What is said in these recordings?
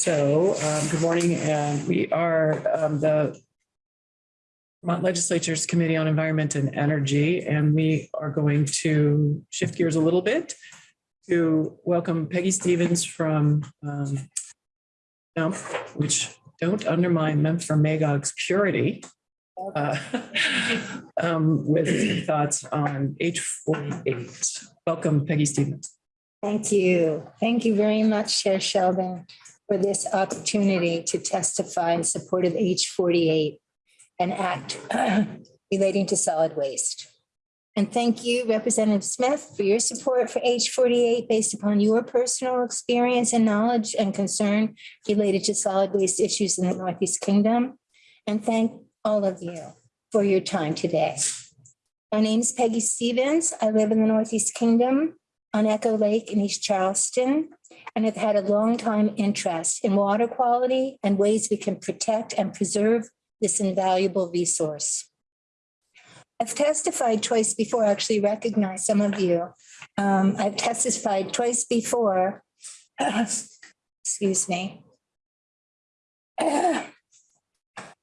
So, um, good morning, and we are, um, the Vermont Legislature's Committee on Environment and Energy, and we are going to shift gears a little bit to welcome Peggy Stevens from, um, Dump, which don't undermine Memphremagog's Magog's purity. uh, um, with thoughts on H forty-eight. Welcome Peggy Stevens. Thank you. Thank you very much, Chair Sheldon, for this opportunity to testify in support of H forty-eight, an act relating to solid waste. And thank you, Representative Smith, for your support for H forty-eight based upon your personal experience and knowledge and concern related to solid waste issues in the Northeast Kingdom. And thank all of you for your time today. My name is Peggy Stevens. I live in the Northeast Kingdom on Echo Lake in East Charleston and have had a long time interest in water quality and ways we can protect and preserve this invaluable resource. I've testified twice before, I actually recognize some of you. Um, I've testified twice before. Excuse me.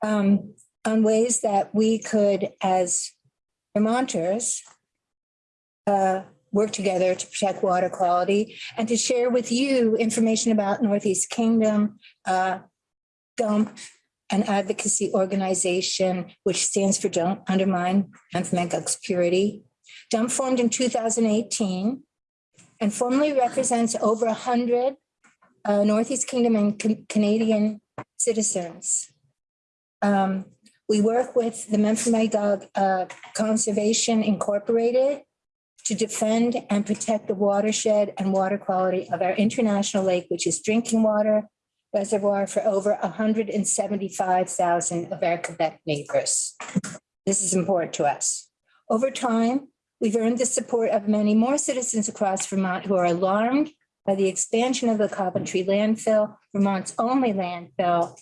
Um, on ways that we could, as Vermonters, uh, work together to protect water quality and to share with you information about Northeast Kingdom, uh, dump an advocacy organization which stands for Don't Undermine Memphremagog's Purity. Dump formed in 2018 and formally represents over 100 uh, Northeast Kingdom and Can Canadian citizens. Um, we work with the Memphremagog uh, Conservation Incorporated to defend and protect the watershed and water quality of our international lake, which is drinking water reservoir for over 175,000 of our Quebec neighbors. This is important to us. Over time, we've earned the support of many more citizens across Vermont who are alarmed by the expansion of the Coventry landfill, Vermont's only landfill,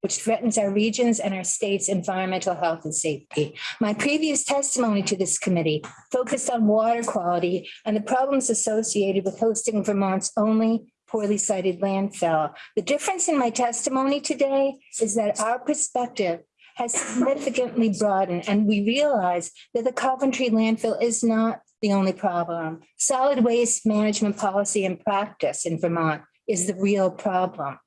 which threatens our regions and our state's environmental health and safety. My previous testimony to this committee focused on water quality and the problems associated with hosting Vermont's only poorly sited landfill. The difference in my testimony today is that our perspective has significantly broadened and we realize that the Coventry landfill is not the only problem. Solid waste management policy and practice in Vermont is the real problem.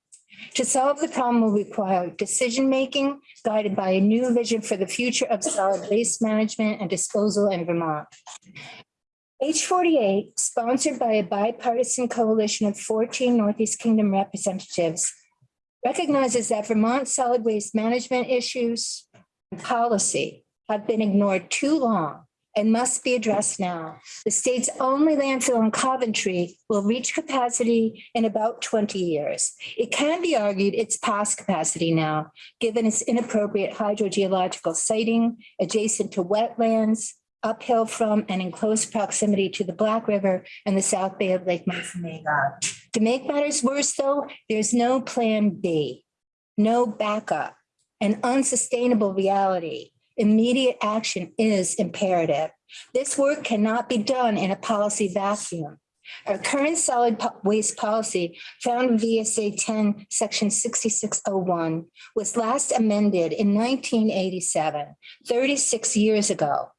To solve the problem will require decision-making guided by a new vision for the future of solid waste management and disposal in Vermont. H48, sponsored by a bipartisan coalition of 14 Northeast Kingdom representatives, recognizes that Vermont's solid waste management issues and policy have been ignored too long and must be addressed now. The state's only landfill in Coventry will reach capacity in about 20 years. It can be argued it's past capacity now, given its inappropriate hydrogeological siting adjacent to wetlands, uphill from and in close proximity to the Black River and the South Bay of Lake Memphremagog. To make matters worse, though, there's no plan B, no backup, an unsustainable reality immediate action is imperative. This work cannot be done in a policy vacuum. Our current solid waste policy found in VSA 10, section 6601 was last amended in 1987, 36 years ago.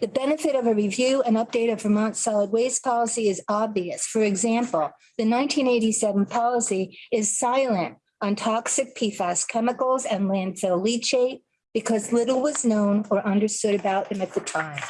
The benefit of a review and update of Vermont solid waste policy is obvious. For example, the 1987 policy is silent on toxic PFAS chemicals and landfill leachate, because little was known or understood about them at the time.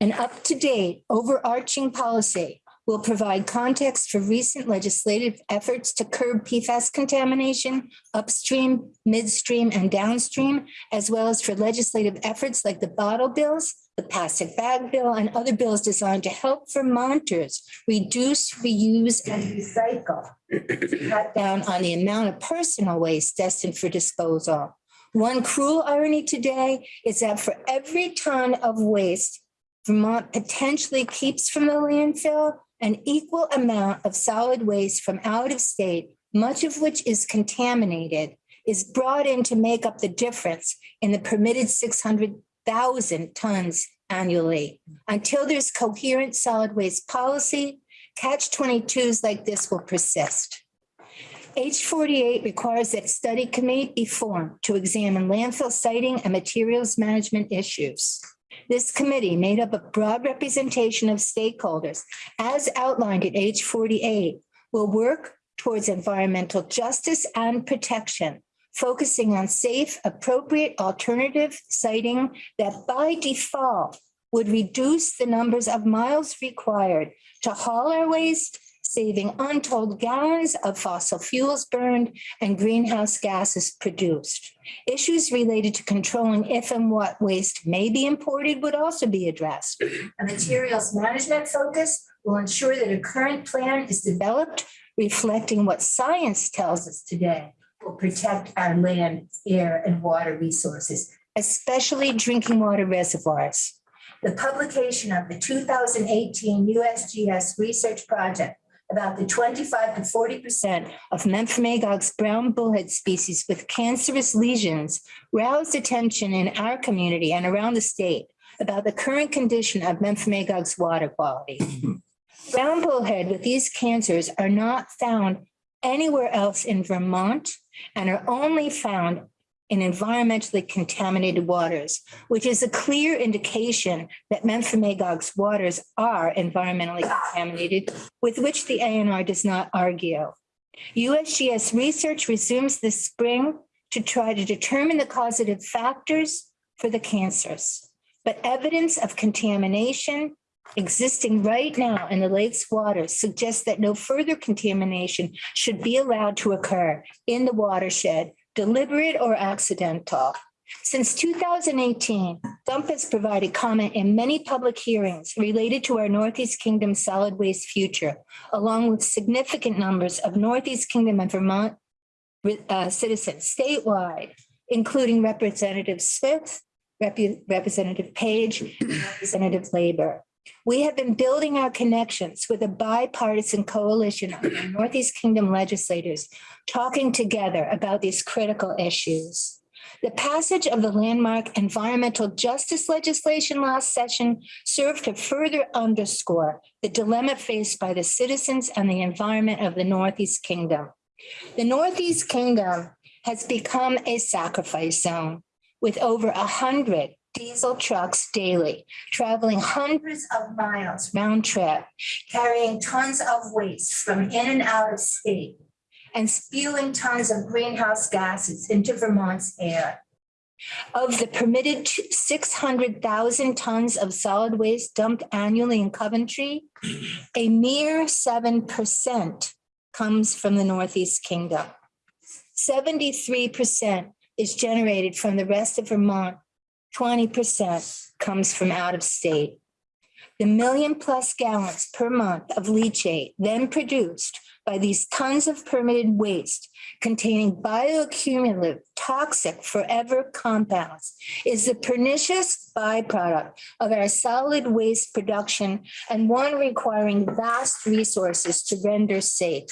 An up-to-date overarching policy will provide context for recent legislative efforts to curb PFAS contamination upstream, midstream, and downstream, as well as for legislative efforts like the bottle bills, the plastic bag bill, and other bills designed to help Vermonters reduce, reuse, and recycle, cut down on the amount of personal waste destined for disposal. One cruel irony today is that for every ton of waste Vermont potentially keeps from the landfill, an equal amount of solid waste from out of state, much of which is contaminated, is brought in to make up the difference in the permitted 600,000 tons annually. Until there's coherent solid waste policy, catch 22s like this will persist. H forty-eight requires that study committee be formed to examine landfill siting and materials management issues. This committee, made up of broad representation of stakeholders, as outlined at H forty-eight, will work towards environmental justice and protection, focusing on safe, appropriate alternative siting that by default would reduce the numbers of miles required to haul our waste, saving untold gallons of fossil fuels burned and greenhouse gases produced. Issues related to controlling if and what waste may be imported would also be addressed. A materials management focus will ensure that a current plan is developed reflecting what science tells us today will protect our land, air, and water resources, especially drinking water reservoirs. The publication of the two thousand eighteen USGS research project about the twenty-five to forty percent of Memphremagog's brown bullhead species with cancerous lesions roused attention in our community and around the state about the current condition of Memphremagog's water quality. Brown bullhead with these cancers are not found anywhere else in Vermont and are only found in environmentally contaminated waters, which is a clear indication that Memphremagog's waters are environmentally contaminated, with which the ANR does not argue. USGS research resumes this spring to try to determine the causative factors for the cancers. But evidence of contamination existing right now in the lake's waters suggests that no further contamination should be allowed to occur in the watershed, deliberate or accidental. Since 2018, Dump has provided comment in many public hearings related to our Northeast Kingdom solid waste future, along with significant numbers of Northeast Kingdom and Vermont uh, citizens statewide, including Representative Smith, Rep- Representative Page, and Representative Labor. We have been building our connections with a bipartisan coalition of Northeast Kingdom legislators, talking together about these critical issues. The passage of the landmark environmental justice legislation last session served to further underscore the dilemma faced by the citizens and the environment of the Northeast Kingdom. The Northeast Kingdom has become a sacrifice zone with over a hundred diesel trucks daily, traveling hundreds of miles round trip, carrying tons of waste from in and out of state, and spewing tons of greenhouse gases into Vermont's air. Of the permitted six hundred thousand tons of solid waste dumped annually in Coventry, a mere seven percent comes from the Northeast Kingdom. Seventy-three percent is generated from the rest of Vermont twenty percent comes from out of state. The million plus gallons per month of leachate then produced by these tons of permitted waste containing bioaccumulative toxic forever compounds is the pernicious byproduct of our solid waste production and one requiring vast resources to render safe.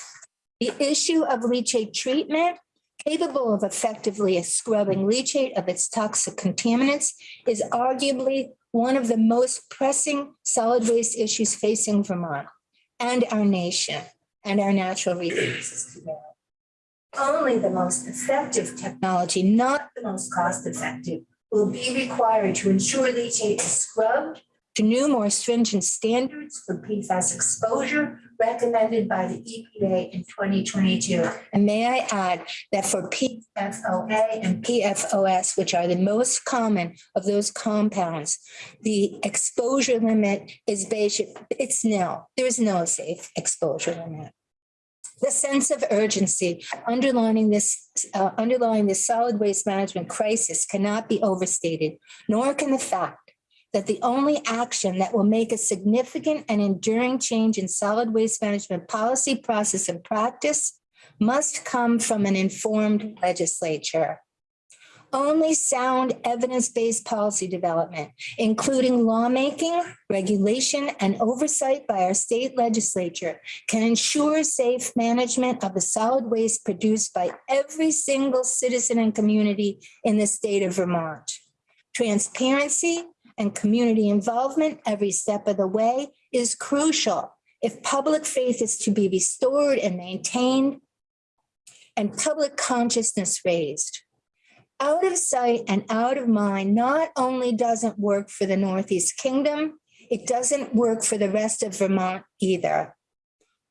The issue of leachate treatment capable of effectively scrubbing leachate of its toxic contaminants is arguably one of the most pressing solid waste issues facing Vermont and our nation and our natural resources. Only the most effective technology, not the most cost effective, will be required to ensure leachate is scrubbed to new, more stringent standards for PFAS exposure recommended by the EPA in 2022. And may I add that for PFOA and PFOS, which are the most common of those compounds, the exposure limit is basic, it's nil. There is no safe exposure limit. The sense of urgency underlining this, uh, underlying this solid waste management crisis cannot be overstated, nor can the fact that the only action that will make a significant and enduring change in solid waste management policy, process, and practice must come from an informed legislature. Only sound evidence-based policy development, including lawmaking, regulation, and oversight by our state legislature can ensure safe management of the solid waste produced by every single citizen and community in the state of Vermont. Transparency, and community involvement every step of the way is crucial if public faith is to be restored and maintained and public consciousness raised. Out of sight and out of mind not only doesn't work for the Northeast Kingdom, it doesn't work for the rest of Vermont either.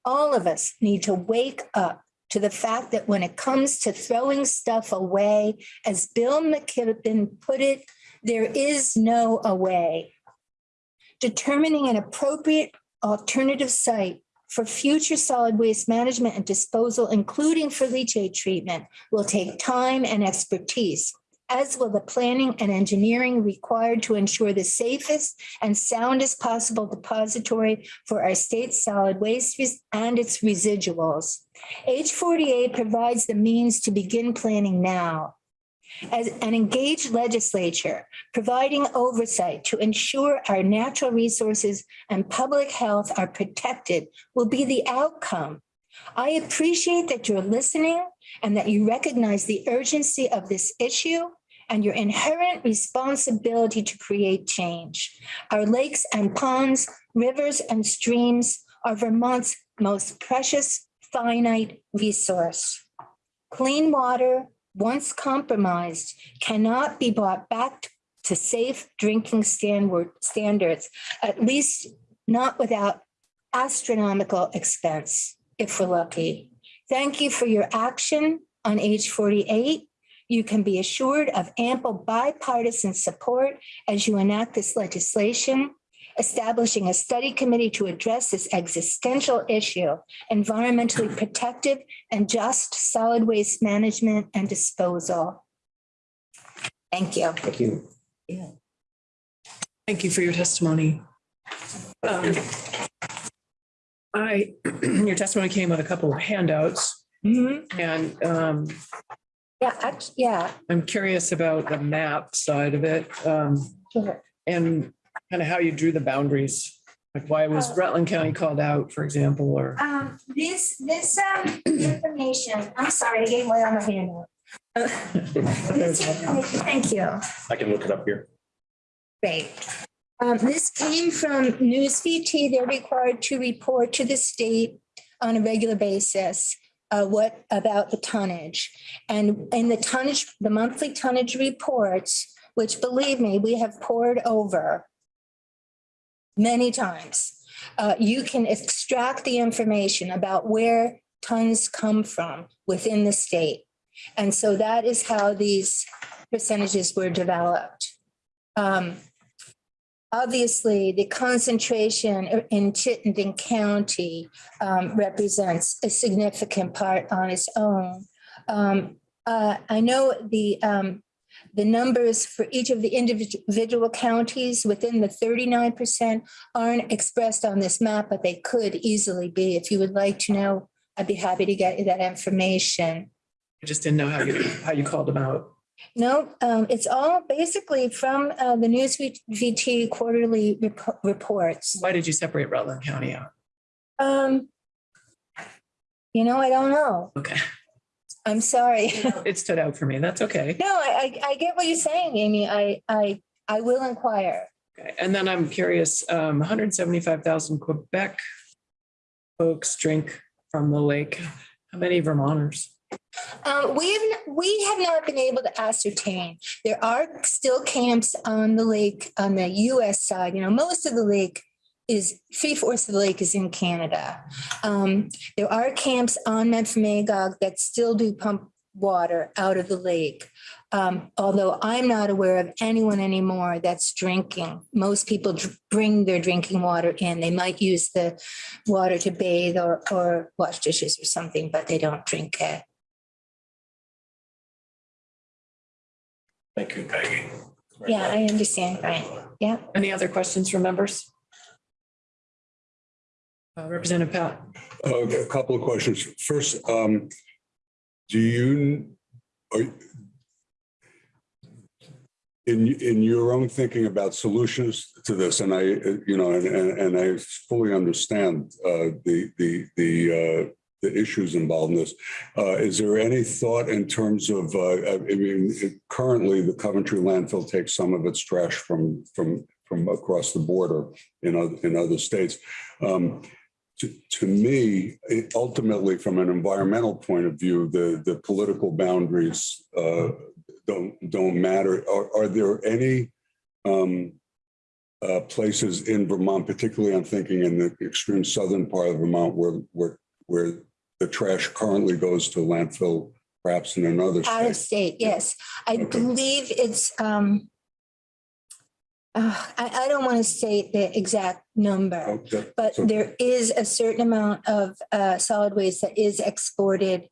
All of us need to wake up to the fact that when it comes to throwing stuff away, as Bill McKibben put it, there is no away. Determining an appropriate alternative site for future solid waste management and disposal, including for leachate treatment, will take time and expertise, as will the planning and engineering required to ensure the safest and soundest possible depository for our state's solid waste and its residuals. H forty-eight provides the means to begin planning now. As an engaged legislature, providing oversight to ensure our natural resources and public health are protected will be the outcome. I appreciate that you're listening and that you recognize the urgency of this issue and your inherent responsibility to create change. Our lakes and ponds, rivers and streams are Vermont's most precious finite resource. Clean water, once compromised, cannot be brought back to safe drinking standard standards, at least not without astronomical expense, if we're lucky. Thank you for your action on H 48. You can be assured of ample bipartisan support as you enact this legislation, establishing a study committee to address this existential issue, environmentally protective and just solid waste management and disposal. Thank you. Thank you. Yeah. Thank you for your testimony. Um, I, your testimony came with a couple of handouts Mhm. and um, Yeah, act- yeah. I'm curious about the map side of it um, sure. and kind of how you drew the boundaries. Like why was Rutland County called out, for example, or? Um, this, this, um, information, I'm sorry, I gave away on my handout. This information- Thank you. I can look it up here. Great. Um, this came from News VT. They're required to report to the state on a regular basis. Uh, what about the tonnage? And in the tonnage, the monthly tonnage reports, which believe me, we have poured over many times. Uh, you can extract the information about where tons come from within the state. And so that is how these percentages were developed. Um, Obviously, the concentration in Chittenden County um, represents a significant part on its own. Um, uh, I know the, um, the numbers for each of the individual counties within the thirty-nine percent aren't expressed on this map, but they could easily be. If you would like to know, I'd be happy to get you that information. I just didn't know how you, how you called them out. No, um, it's all basically from, uh, the News VT quarterly rep- reports. Why did you separate Rutland County out? Um, you know, I don't know. Okay, I'm sorry. it stood out for me. That's okay. No, I, I, I get what you're saying, Amy. I, I, I will inquire. Okay, And then I'm curious, um, 175,000 Quebec folks drink from the lake. How many Vermonters? Um, we have, we have not been able to ascertain. There are still camps on the lake, on the US side, you know, most of the lake is, three fourths of the lake is in Canada. Um, there are camps on Memphremagog that still do pump water out of the lake. Um, although I'm not aware of anyone anymore that's drinking. Most people dr- bring their drinking water in. They might use the water to bathe or, or wash dishes or something, but they don't drink it. Thank you, Peggy. Yeah, I understand, Brian. Yeah. Any other questions from members? Uh, Representative Patt? Uh, A couple of questions. First, um, do you, are in, in your own thinking about solutions to this, and I, you know, and, and and I fully understand uh, the, the, the, uh, the issues involved in this. Uh, Is there any thought in terms of, uh, I mean, currently the Coventry landfill takes some of its trash from, from, from across the border in other, in other states. Um, to, to me, it- ultimately, from an environmental point of view, the, the political boundaries uh, don't, don't matter. Are, are there any um, uh, places in Vermont, particularly I'm thinking in the extreme southern part of Vermont where, where, where the trash currently goes to landfill, perhaps in another state? Out of state? state, yes. I Okay. believe it's, um, uh, I, I don't want to state the exact number, Okay, but so- there is a certain amount of uh, solid waste that is exported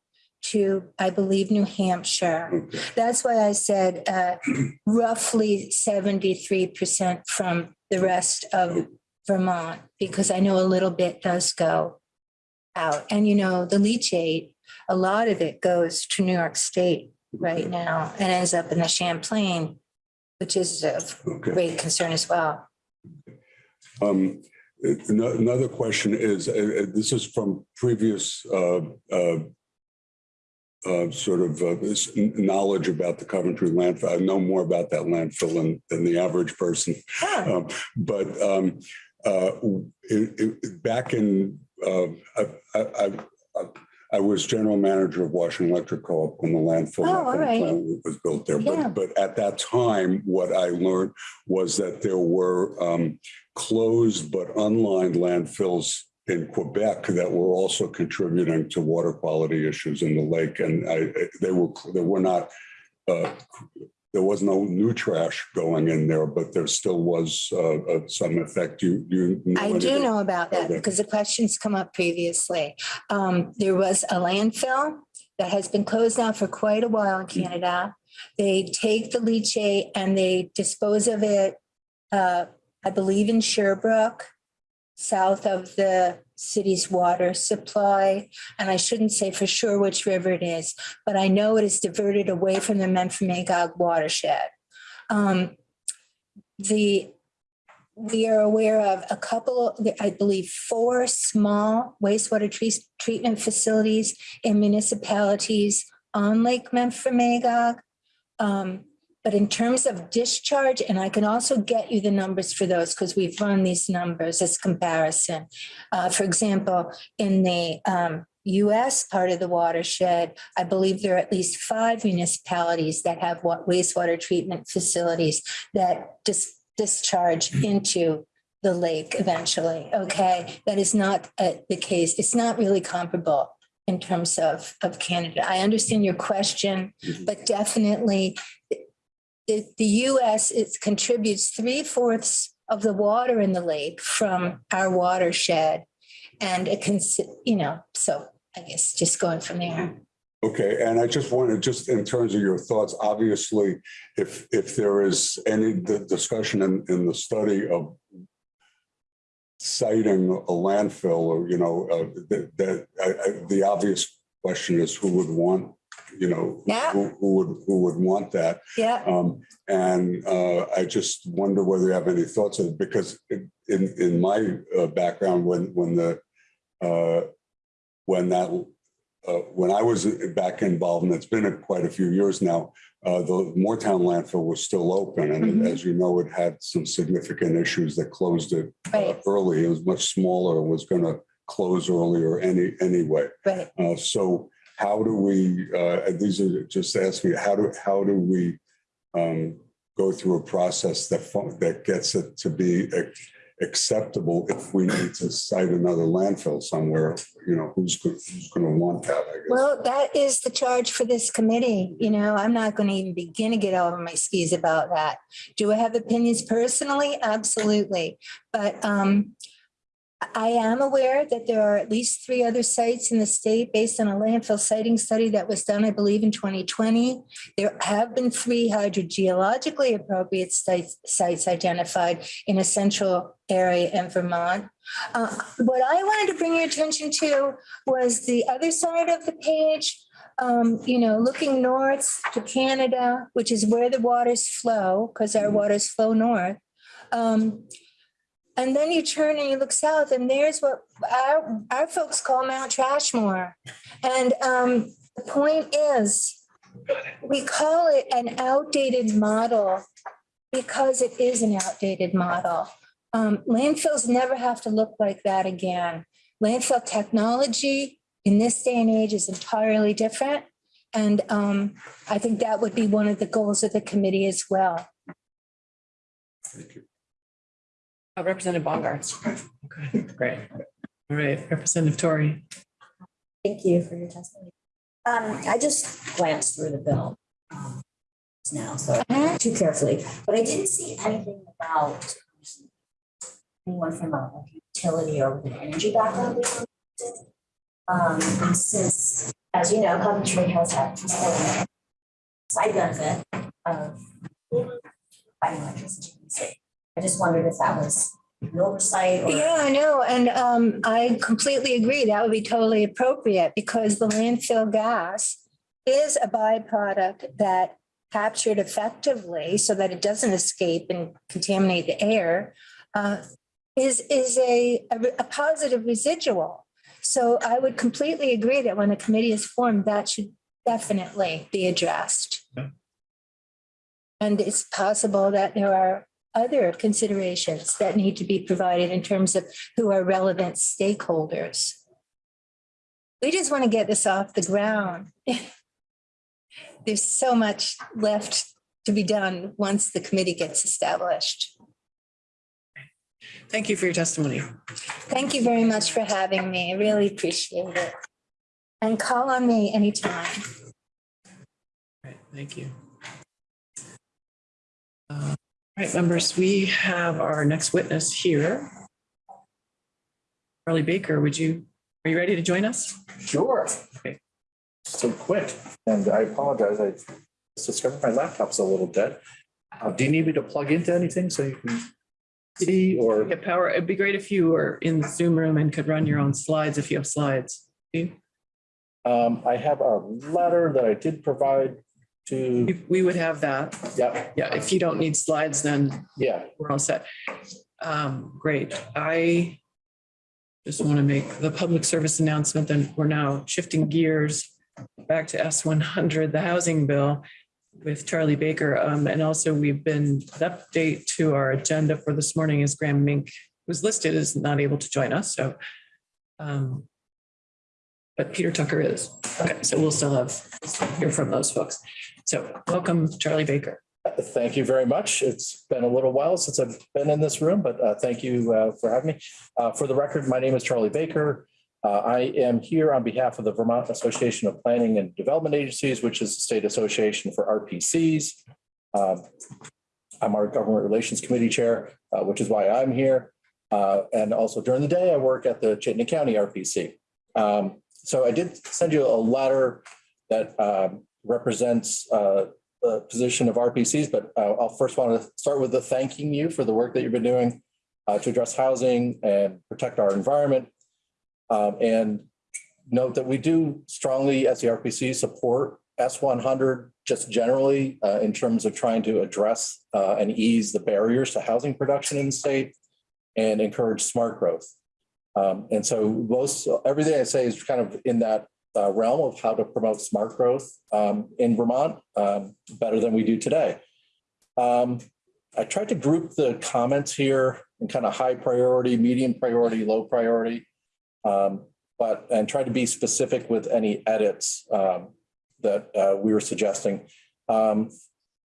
to, I believe, New Hampshire. okay. That's why I said uh, roughly seventy-three percent from the rest of Vermont, because I know a little bit does go out. And you know, the leachate, a lot of it goes to New York State right now and ends up in the Champlain, which is of Okay. great concern as well. Um, ano- Another question is, uh, uh, this is from previous uh, uh, uh, sort of uh, this kn- knowledge about the Coventry landfill. I know more about that landfill than, than the average person. Um, But um, uh, it- it- back in, uh, I, I, I- I was general manager of Washington Electric Co-op when the landfill Oh, right. plant was built there. Yeah. But, but at that time, what I learned was that there were um, closed but unlined landfills in Quebec that were also contributing to water quality issues in the lake. And I, they were, they were not, uh, there was no new trash going in there, but there still was uh, uh, some effect. You, you. I do know about that Okay. because the questions come up previously. Um, There was a landfill that has been closed now for quite a while in Canada. They take the leachate and they dispose of it, uh, I believe in Sherbrooke, south of the city's water supply. And I shouldn't say for sure which river it is, but I know it is diverted away from the Memphremagog watershed. Um, The, we are aware of a couple, I believe, four small wastewater treat- treatment facilities in municipalities on Lake Memphremagog. Um, But in terms of discharge, and I can also get you the numbers for those because we've run these numbers as comparison. Uh, For example, in the um, US part of the watershed, I believe there are at least five municipalities that have what wastewater treatment facilities that dis- discharge into the lake eventually, okay? That is not uh, the case. It's not really comparable in terms of, of Canada. I understand your question, but definitely the, the US, it contributes three fourths of the water in the lake from our watershed. And it can, you know, so I guess just going from there. Okay, and I just wanted, just in terms of your thoughts, obviously, if, if there is any discussion in, in the study of siting a landfill or, you know, uh, that, the obvious question is who would want, you know, Yeah. who, who would, who would want that? Yeah, Um, and, uh, I just wonder whether you have any thoughts of, it because in, in, in my, uh, background, when, when the, uh, when that, uh, when I was back involved, and it's been a- quite a few years now, uh, the Moretown landfill was still open. And Mhm. as you know, it had some significant issues that closed it uh, Right. early. It was much smaller, It was gonna close earlier any, anyway. right. So how do we, uh, these are just asking, me how do, how do we um, go through a process that, that gets it to be acceptable if we need to site another landfill somewhere, you know, who's, who's gonna want that? Well, that is the charge for this committee. You know, I'm not going to even begin to get over my skis about that. Do I have opinions personally? Absolutely. But um, I am aware that there are at least three other sites in the state based on a landfill siting study that was done, I believe, in 2020. There have been three hydrogeologically appropriate sites, sites identified in a central area in Vermont. Uh, What I wanted to bring your attention to was the other side of the page. Um, you know, looking north to Canada, which is where the waters flow, because our waters flow north. Um, and then you turn and you look south and there's what our, our folks call Mount Trashmore. And, um, the point is, we call it an outdated model because it is an outdated model. Um, landfills never have to look like that again. landfill technology in this day and age is entirely different. And um, I think that would be one of the goals of the committee as well. Uh, Representative Bongartz. Okay, great. All right, Representative Tori. Thank you for your testimony. Um, I just glanced through the bill um, now, so not too carefully, but I didn't see anything about anyone from a like, utility or with an energy background. being on it. Um, and since, as you know, Coventry has had this whole side benefit of buying electricity. in the state. I just wondered if that was an oversight or. Yeah, I know. And um, I completely agree. That would be totally appropriate because the landfill gas is a byproduct that captured effectively so that it doesn't escape and contaminate the air uh, is, is a, a, a positive residual. So I would completely agree that when a committee is formed, that should definitely be addressed. Yeah. And it's possible that there are other considerations that need to be provided in terms of who are relevant stakeholders. We just want to get this off the ground. There's so much left to be done once the committee gets established. Thank you for your testimony. Thank you very much for having me. I really appreciate it. And call on me anytime. All right, thank you. Uh, All right, members, we have our next witness here. Charlie Baker, would you, are you ready to join us? Sure. Okay. So quick, and I apologize, I just discovered my laptop's a little dead. Uh, do you need me to plug into anything so you can see or? Get power. It'd be great if you were in the Zoom room and could run your own slides if you have slides. Um, I have a letter that I did provide to, we would have that. yeah, Yeah, if you don't need slides, then yeah, we're all set. Um, great. I just want to make the public service announcement that we're now shifting gears back to S one hundred, the housing bill with Charlie Baker. Um, and also we've been, the update to our agenda for this morning is Graham Mink was listed as not able to join us, so um, but Peter Tucker is. Okay, so we'll still have, hear from those folks. So welcome, Charlie Baker. thank you very much. It's been a little while since I've been in this room, but uh, thank you uh, for having me. Uh, For the record, my name is Charlie Baker. Uh, I am here on behalf of the Vermont Association of Planning and Development Agencies, which is the state association for RPCs. Um, I'm our Government Relations Committee Chair, uh, which is why I'm here. Uh, And also during the day, I work at the Chittenden County RPC. Um, So I did send you a letter that um, represents uh, the position of RPCs, but uh, I'll first want to start with the thanking you for the work that you've been doing uh, to address housing and protect our environment. Um, And note that we do strongly, as the RPC, support S100 just generally uh, in terms of trying to address uh, and ease the barriers to housing production in the state and encourage smart growth. Um, And so most, everything I say is kind of in that uh, realm of how to promote smart growth um, in Vermont um, better than we do today. Um, I tried to group the comments here in kind of high priority, medium priority, low priority. um, But, and try to be specific with any edits um, that uh, we were suggesting. Um,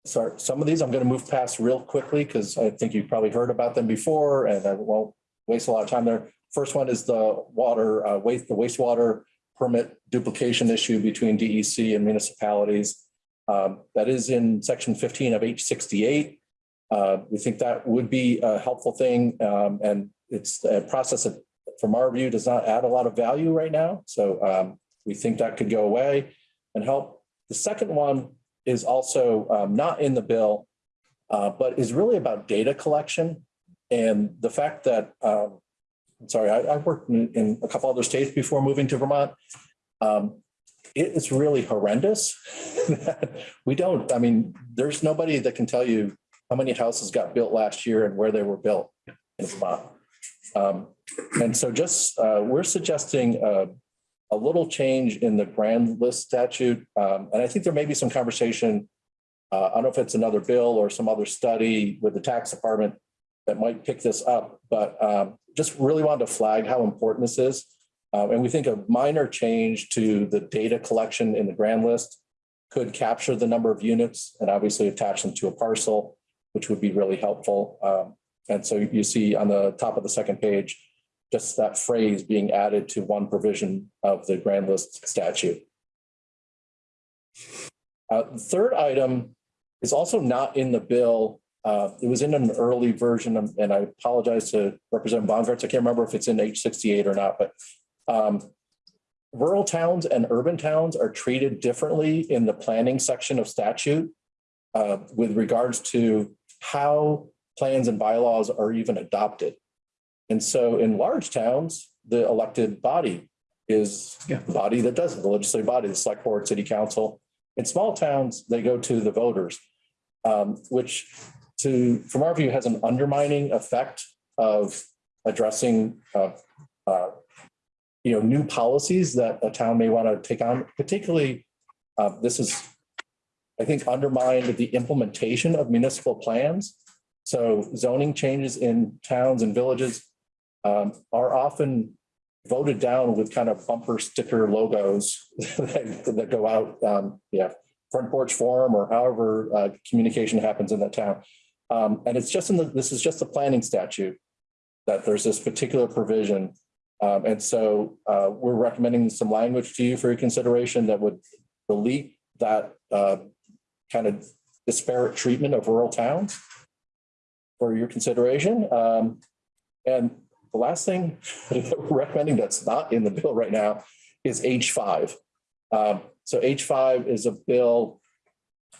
Sorry, some of these I'm going to move past real quickly because I think you've probably heard about them before and I won't waste a lot of time there. First one is the water, uh, waste, the wastewater permit duplication issue between DEC and municipalities. Um, That is in section 15 of H 68. Uh, We think that would be a helpful thing. um, And it's a process that, from our view, does not add a lot of value right now. So um, we think that could go away and help. The second one is also um, not in the bill, uh, but is really about data collection. And the fact that um, I'm sorry, I, I worked in, in a couple other states before moving to Vermont. Um, it is really horrendous. we don't, I mean, there's nobody that can tell you how many houses got built last year and where they were built in Vermont. Um, and so just, uh, we're suggesting a little change in the grand list statute. Um, and I think there may be some conversation. Uh, I don't know if it's another bill or some other study with the tax department that might pick this up, but um, just really wanted to flag how important this is. Uh, And we think a minor change to the data collection in the grand list could capture the number of units and obviously attach them to a parcel, which would be really helpful. Um, And so you see on the top of the second page, just that phrase being added to one provision of the grand list statute. Uh, the Third item is also not in the bill. Uh, It was in an early version, and and I apologize to Representative Bongartz. I can't remember if it's in H sixty-eight or not, but um, rural towns and urban towns are treated differently in the planning section of statute uh, with regards to how plans and bylaws are even adopted. And so in large towns, the elected body is Yeah. the body that does it, the legislative body, the select board, city council. In small towns, they go to the voters, um, which to, from our view, has an undermining effect of addressing uh, uh, you know, new policies that a town may want to take on, particularly, uh, this is, I think, undermined the implementation of municipal plans. So zoning changes in towns and villages um, are often voted down with kind of bumper sticker logos that that go out, um, yeah, front porch forum or however uh, communication happens in that town. Um, And it's just in the, this is just the planning statute that there's this particular provision um, and so, uh, we're recommending some language to you for your consideration that would delete that, uh, kind of disparate treatment of rural towns for your consideration. Um, and the last thing that we're recommending that's not in the bill right now is H five. Um, so H five is a bill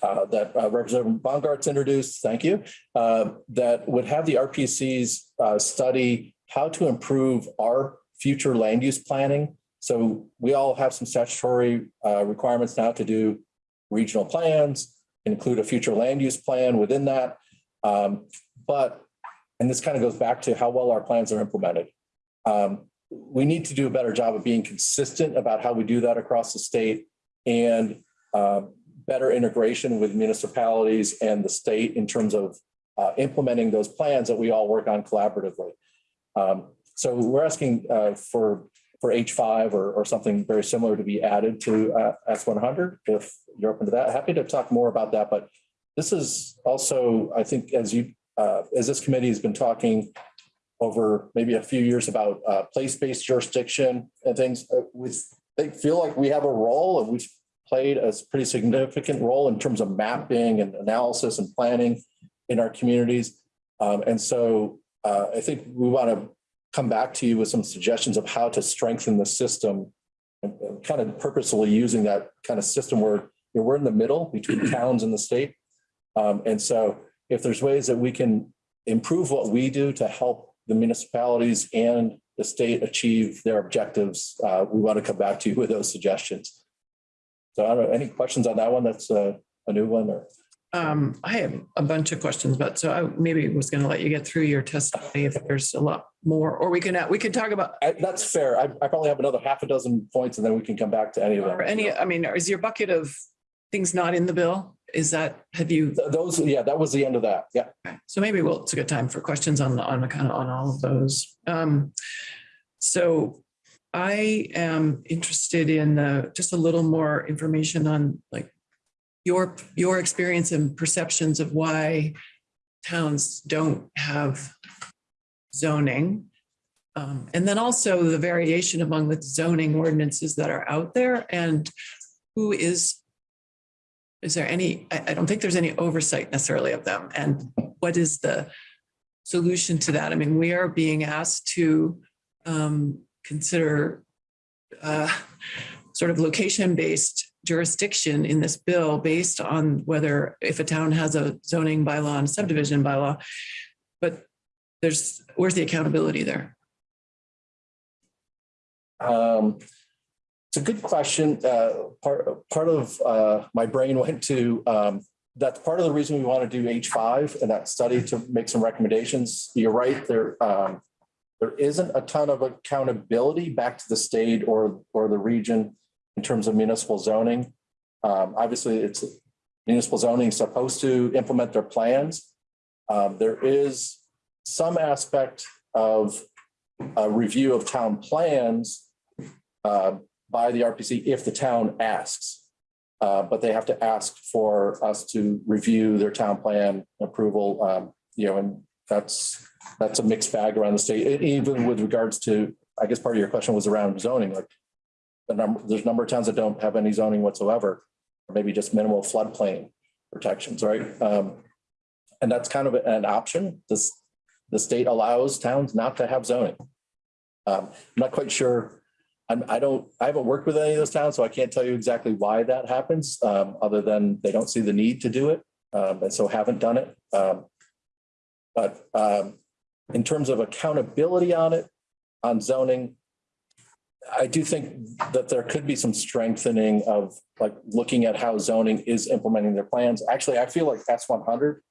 uh, that uh, Representative Bongartz introduced, thank you, uh, that would have the RPCs uh, study how to improve our future land use planning. So we all have some statutory uh, requirements now to do regional plans, include a future land use plan within that. Um, But, and this kind of goes back to how well our plans are implemented. Um, We need to do a better job of being consistent about how we do that across the state and uh, better integration with municipalities and the state in terms of uh, implementing those plans that we all work on collaboratively. Um, so we're asking uh, for, for H5 or, or something very similar to be added to uh, S100, if you're open to that. Happy to talk more about that, but this is also, I think, as you, uh, as this committee has been talking over maybe a few years about uh, place-based jurisdiction and things, uh, we they feel like we have a role and we've played a pretty significant role in terms of mapping and analysis and planning in our communities. Um, And so uh, I think we want to come back to you with some suggestions of how to strengthen the system and and kind of purposefully using that kind of system where you know, we're in the middle between towns and the state. Um, and so if there's ways that we can improve what we do to help the municipalities and the state achieve their objectives, uh, we want to come back to you with those suggestions. So I don't know, any questions on that one? That's a, a new one or? Um, I have a bunch of questions, but so I maybe was going to let you get through your testimony if there's a lot more, or we can, we can talk about I- That's fair. I, I probably have another half a dozen points and then we can come back to any of them. or any, I mean, is your bucket of things not in the bill? Is that, have you, Th- Those, yeah, that was the end of that. Yeah. okay. so maybe we'll, it's a good time for questions on, on kind of, on all of those. Um, so I am interested in, uh, just a little more information on like your, your experience and perceptions of why towns don't have zoning. Um, and then also the variation among the zoning ordinances that are out there and who is, is there any, I, I don't think there's any oversight necessarily of them. And what is the solution to that? I mean, we are being asked to um, consider uh, sort of location-based jurisdiction in this bill based on whether, if a town has a zoning bylaw and subdivision bylaw. But there's, where's the accountability there? Um, It's a good question. Uh, Part, part of uh, my brain went to, um, that's part of the reason we want to do H five and that study to make some recommendations. You're right, there, um, there isn't a ton of accountability back to the state or, or the region in terms of municipal zoning. Um, Obviously, it's municipal zoning supposed to implement their plans. Um, There is some aspect of a review of town plans uh, by the RPC if the town asks. Uh, But they have to ask for us to review their town plan approval, um, you know, and that's, that's a mixed bag around the state, even with regards to, I guess part of your question was around zoning, like the number, there's a number of towns that don't have any zoning whatsoever, or maybe just minimal floodplain protections, right? Um, And that's kind of an option. This, the state allows towns not to have zoning. Um, I'm not quite sure. I'm, I don't, I haven't worked with any of those towns, so I can't tell you exactly why that happens, um, other than they don't see the need to do it, um, and so haven't done it. Um, But, um, in terms of accountability on it, on zoning, I do think that there could be some strengthening of like looking at how zoning is implementing their plans. Actually, I feel like S one hundred,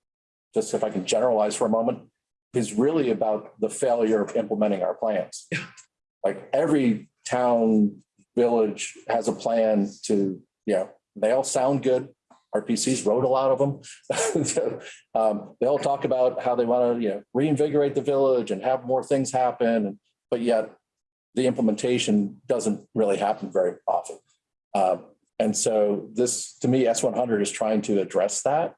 just if I can generalize for a moment, is really about the failure of implementing our plans. Like every town, village has a plan to, you know, they all sound good. RPCs wrote a lot of them. Um, They all talk about how they want to, you know, reinvigorate the village and have more things happen, but yet the implementation doesn't really happen very often. Um, And so this, to me, S one hundred is trying to address that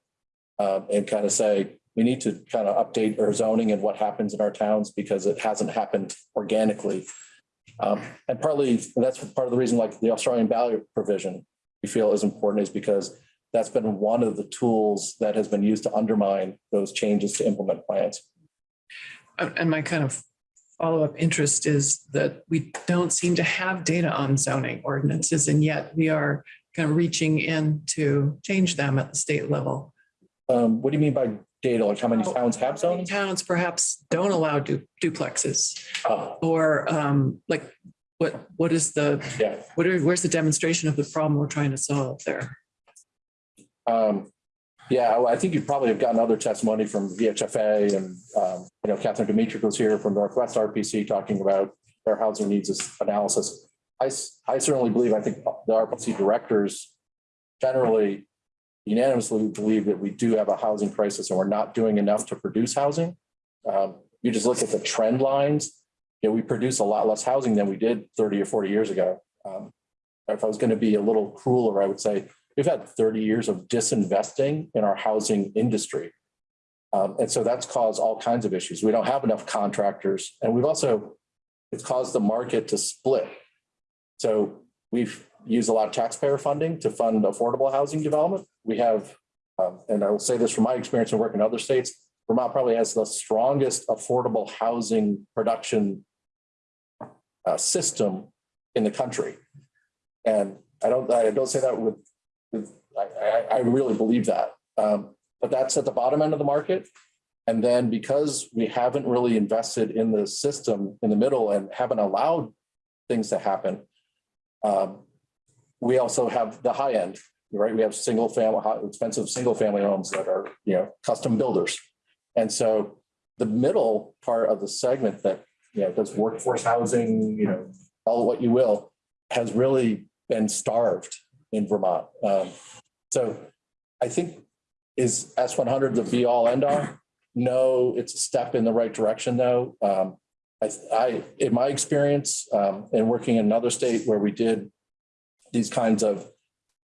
um, and kind of say, we need to kind of update our zoning and what happens in our towns because it hasn't happened organically. Um, And partly, that's part of the reason like the Australian ballot provision we feel is important is because that's been one of the tools that has been used to undermine those changes to implement plans. And my kind of follow-up interest is that we don't seem to have data on zoning ordinances, and yet we are kind of reaching in to change them at the state level. Um, what do you mean by data? Like how many Oh, towns have zoning? Towns perhaps don't allow du- duplexes, Oh, or um, like, what, what is the, Yeah, what are, where's the demonstration of the problem we're trying to solve there? Um, yeah, well, I think you probably have gotten other testimony from VHFA and, um, you know, Catherine Dimitruk was here from Northwest RPC talking about their housing needs analysis. I, I certainly believe, I think the RPC directors generally unanimously believe that we do have a housing crisis and we're not doing enough to produce housing. Um, you just look at the trend lines, you know, we produce a lot less housing than we did thirty or forty years ago. Um, If I was going to be a little crueler, I would say we've had thirty years of disinvesting in our housing industry. Um, and so that's caused all kinds of issues. We don't have enough contractors and we've also, it's caused the market to split. So we've used a lot of taxpayer funding to fund affordable housing development. We have, um, and I will say this from my experience in working in other states, Vermont probably has the strongest affordable housing production uh, system in the country. And I don't, I don't say that with, I, I, I really believe that. Um, but that's at the bottom end of the market. And then because we haven't really invested in the system in the middle and haven't allowed things to happen, um, we also have the high end, right? We have single family, expensive single family homes that are, you know, custom builders. And so the middle part of the segment that, you know, does workforce housing, you know, all what you will, has really been starved in Vermont. Um, so I think is S one hundred the be all end all? No, it's a step in the right direction though. Um, I, I, in my experience, um, and working in another state where we did these kinds of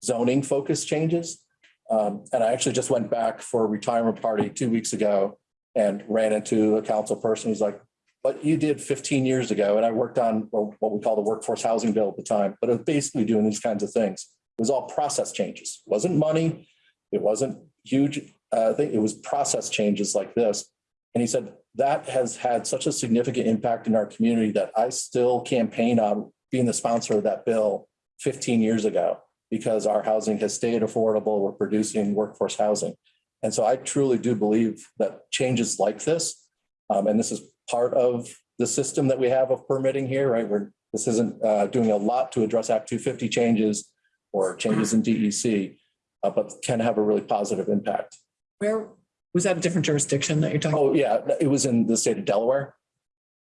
zoning focus changes. Um, and I actually just went back for a retirement party two weeks ago and ran into a council person who's like, but you did fifteen years ago. And I worked on what we call the workforce housing bill at the time, but it was basically doing these kinds of things. Was all process changes. It Wasn't money. It wasn't huge. Uh, I think it was process changes like this. And he said, that has had such a significant impact in our community that I still campaign on being the sponsor of that bill fifteen years ago because our housing has stayed affordable. We're producing workforce housing. And so I truly do believe that changes like this, um, and this is part of the system that we have of permitting here, right? Where this isn't uh, doing a lot to address Act two fifty changes or changes in DEC, uh, but can have a really positive impact. Where, was that a different jurisdiction that you're talking? Oh, yeah, it was in the state of Delaware.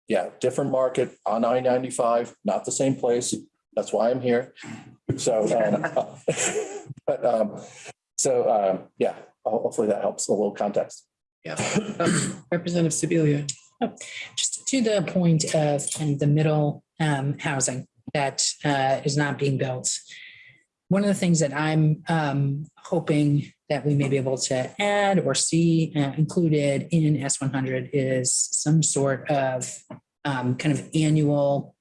Yeah, different market on I ninety-five, not the same place. That's why I'm here. So, um, but, um, so, um, yeah, hopefully that helps a little context. Yeah. Um, Representative Sibilia. just to the point of kind of the middle um, housing that uh, is not being built. One of the things that I'm um, hoping that we may be able to add or see uh, included in S one hundred is some sort of um, kind of annual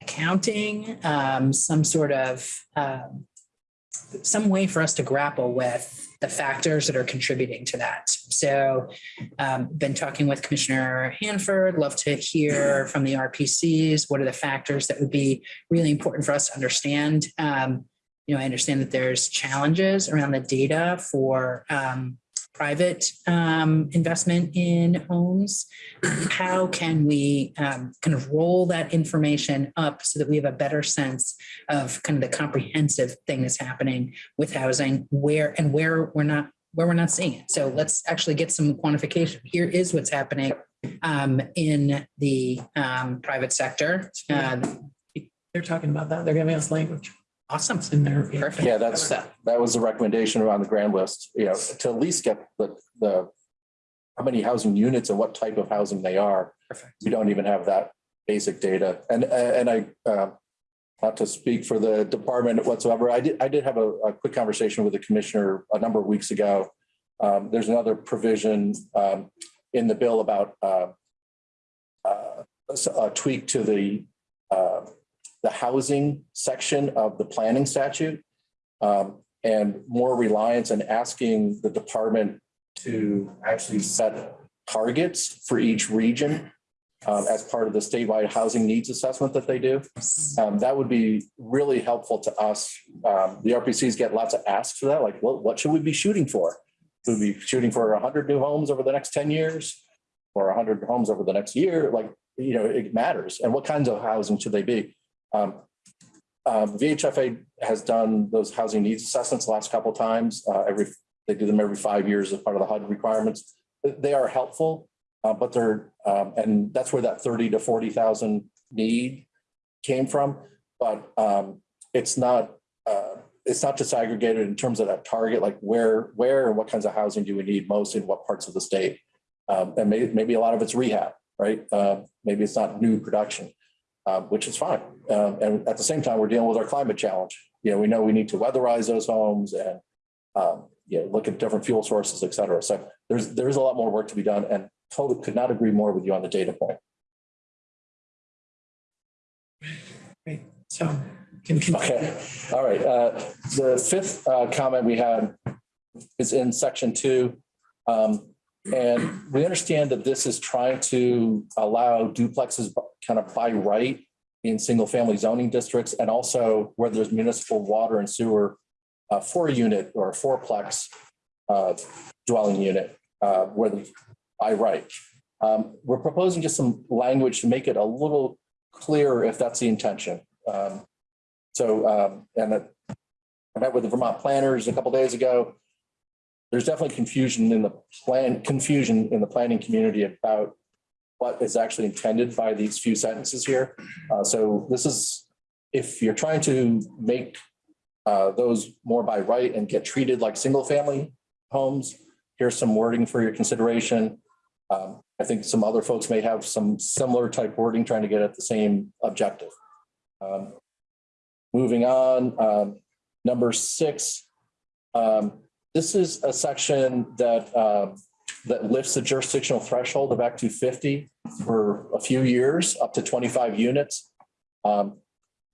accounting, um, some sort of um, some way for us to grapple with the factors that are contributing to that. So um, been talking with Commissioner Hanford, love to hear from the RPCs. What are the factors that would be really important for us to understand? Um, you know, I understand that there's challenges around the data for um, private um, investment in homes. How can we um, kind of roll that information up so that we have a better sense of kind of the comprehensive thing that's happening with housing, where and where we're not where we're not seeing it. So let's actually get some quantification. Here is what's happening um, in the um, private sector. Uh, They're talking about that. They're giving us language. Awesome. In there. Perfect. Yeah, that's, that was the recommendation around the grand list, you know, to at least get the, the how many housing units and what type of housing they are. Perfect. We don't even have that basic data. And, and I, uh, not to speak for the department whatsoever, I did, I did have a, a quick conversation with the commissioner a number of weeks ago. Um, there's another provision, um, in the bill about, uh, uh, a tweak to the, uh, the housing section of the planning statute. Um, and more reliance on asking the department to actually set targets for each region um, as part of the statewide housing needs assessment that they do. Um, that would be really helpful to us. Um, the RPCs get lots of asks for that, like, what, what should we be shooting for? Should we be shooting for hundred new homes over the next ten years? Or hundred homes over the next year? Like, you know, it matters. And what kinds of housing should they be? Um, um, VHFA has done those housing needs assessments the last couple of times. Uh, every, they do them every five years as part of the HUD requirements. They are helpful, uh, but they're, um, and that's where that thirty to forty thousand need came from. But, um, it's not, uh, it's not disaggregated in terms of that target, like where, where and what kinds of housing do we need most in what parts of the state? Um, and maybe, maybe a lot of it's rehab, right? Uh, maybe it's not new production um, which is fine. Um, and at the same time, we're dealing with our climate challenge. You know, we know we need to weatherize those homes and, um, you know, look at different fuel sources, et cetera. So there's, there's a lot more work to be done and totally could not agree more with you on the data point. Great. So. Okay, all right. Uh, the fifth, uh, comment we had is in section two. Um, and we understand that this is trying to allow duplexes kind of by right in single family zoning districts and also where there's municipal water and sewer uh, four unit or a fourplex uh, dwelling unit uh, where the by right. Um, we're proposing just some language to make it a little clearer if that's the intention. Um, so, um, and I met with the Vermont planners a couple days ago. There's definitely confusion in the plan, confusion in the planning community about what is actually intended by these few sentences here. Uh, so this is, if you're trying to make uh, those more by right and get treated like single family homes, here's some wording for your consideration. Um, I think some other folks may have some similar type wording trying to get at the same objective. Um, Moving on, um, number six. um, This is a section that, um, that lifts the jurisdictional threshold of Act two fifty for a few years, up to twenty-five units. Um,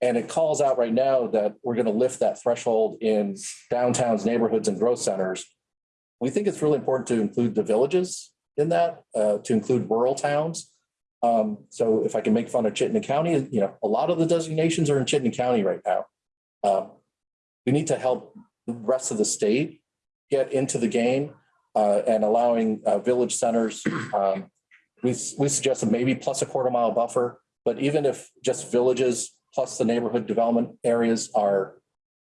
And it calls out right now that we're going to lift that threshold in downtowns, neighborhoods and growth centers. We think it's really important to include the villages in that, uh, to include rural towns. Um, so if I can make fun of Chittenden County, you know, a lot of the designations are in Chittenden County right now. Um, we need to help the rest of the state get into the game, uh, and allowing, uh, village centers. Um, we, we suggested maybe plus a quarter mile buffer, but even if just villages plus the neighborhood development areas are,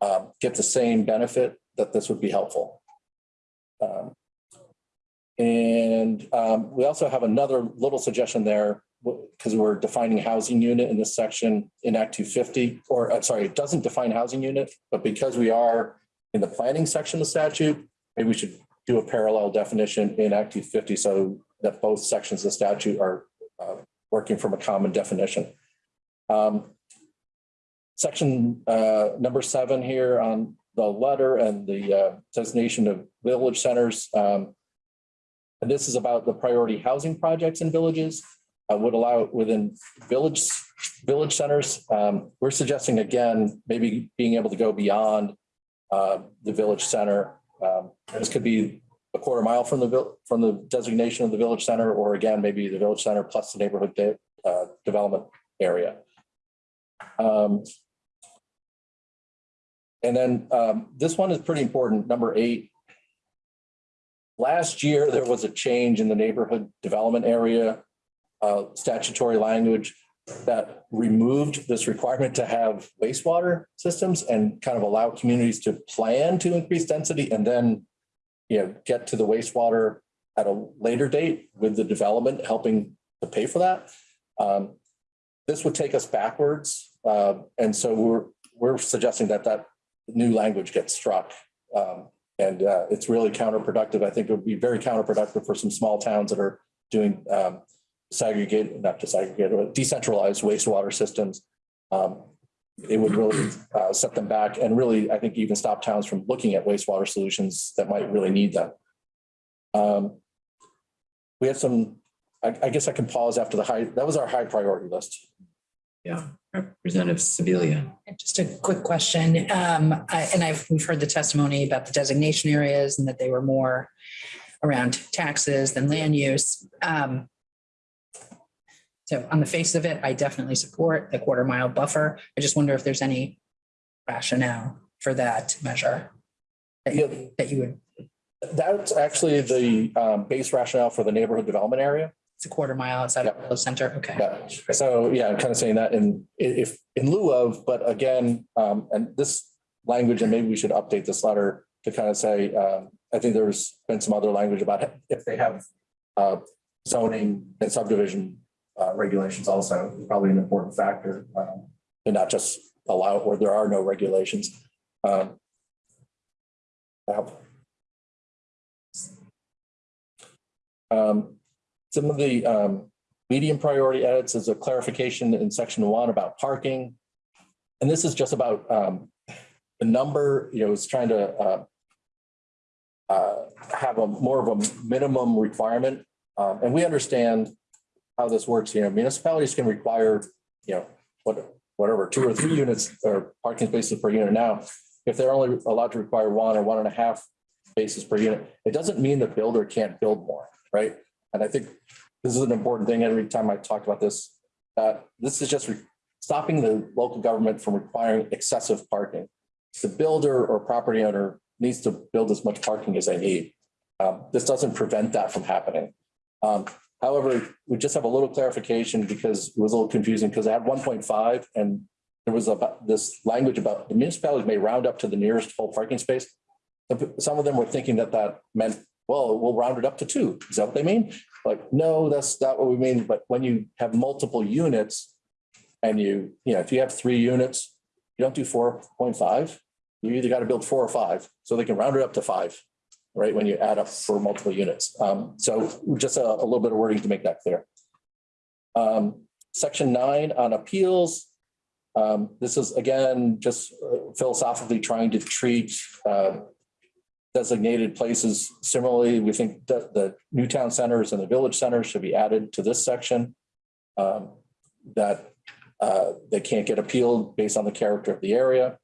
um, get the same benefit, that this would be helpful. Um, and um, we also have another little suggestion there because we're defining housing unit in this section in Act two fifty, or uh, sorry, it doesn't define housing unit, but because we are in the planning section of the statute, maybe we should do a parallel definition in Act two fifty so that both sections of the statute are uh, working from a common definition. Um, Section uh, number seven here on the letter and the uh, designation of village centers. um, And this is about the priority housing projects in villages uh, would allow within village, village centers. Um, We're suggesting again, maybe being able to go beyond uh, the village center. Um, This could be a quarter mile from the, from the designation of the village center, or again, maybe the village center plus the neighborhood de- uh, development area. Um, And then um, this one is pretty important, number eight. Last year, there was a change in the neighborhood development area uh, statutory language that removed this requirement to have wastewater systems and kind of allow communities to plan to increase density and then, you know, get to the wastewater at a later date with the development helping to pay for that. Um, This would take us backwards. uh, And so we're, we're suggesting that that new language gets struck. Um, And uh, it's really counterproductive. I think it would be very counterproductive for some small towns that are doing um, segregate, not disaggregate, but decentralized wastewater systems. Um, It would really uh, set them back and really, I think, even stop towns from looking at wastewater solutions that might really need them. Um, We had some, I, I guess I can pause after the high, that was our high priority list. Yeah, Representative Sibilia. Just a quick question. Um, I- and I've, we've heard the testimony about the designation areas and that they were more around taxes than land use. Um, so on the face of it, I definitely support the quarter mile buffer. I just wonder if there's any rationale for that measure that Yeah. you, that you would, That's actually the um, base rationale for the neighborhood development area. it's a quarter mile outside of Yeah. the center. Okay. Yeah, so yeah, I'm kind of saying that in, if, in lieu of, but again, um, and this language, and maybe we should update this letter to kind of say, um, I think there's been some other language about if they have uh, zoning and subdivision uh, regulations also, probably an important factor, um, and not just allow where there are no regulations. Um. Um, some of the um, medium priority edits is a clarification in section one about parking. And this is just about um, the number, you know, it's trying to uh, uh, have a more of a minimum requirement. Um, And we understand how this works, you know, municipalities can require, you know, what, whatever, two or three units or parking spaces per unit now. If they're only allowed to require one or one and a half spaces per unit, it doesn't mean the builder can't build more, right? And I think this is an important thing every time I talk about this. This is just stopping the local government from requiring excessive parking. The builder or property owner needs to build as much parking as they need. Um, this doesn't prevent that from happening. Um, however, we just have a little clarification because it was a little confusing because I had one point five and there was about this language about the municipalities may round up to the nearest full parking space. Some of them were thinking that that meant, well, we'll round it up to two. Is that what they mean? Like, no, that's not what we mean. But when you have multiple units and you, you know, if you have three units, you don't do four point five. You either got to build four or five, so they can round it up to five, right? When you add up for multiple units. Um, so just a, a little bit of wording to make that clear. Um, section nine on appeals. Um, this is again, just uh, philosophically trying to treat, uh, designated places. Similarly, we think that the new town centers and the village centers should be added to this section. um, That uh, they can't get appealed based on the character of the area.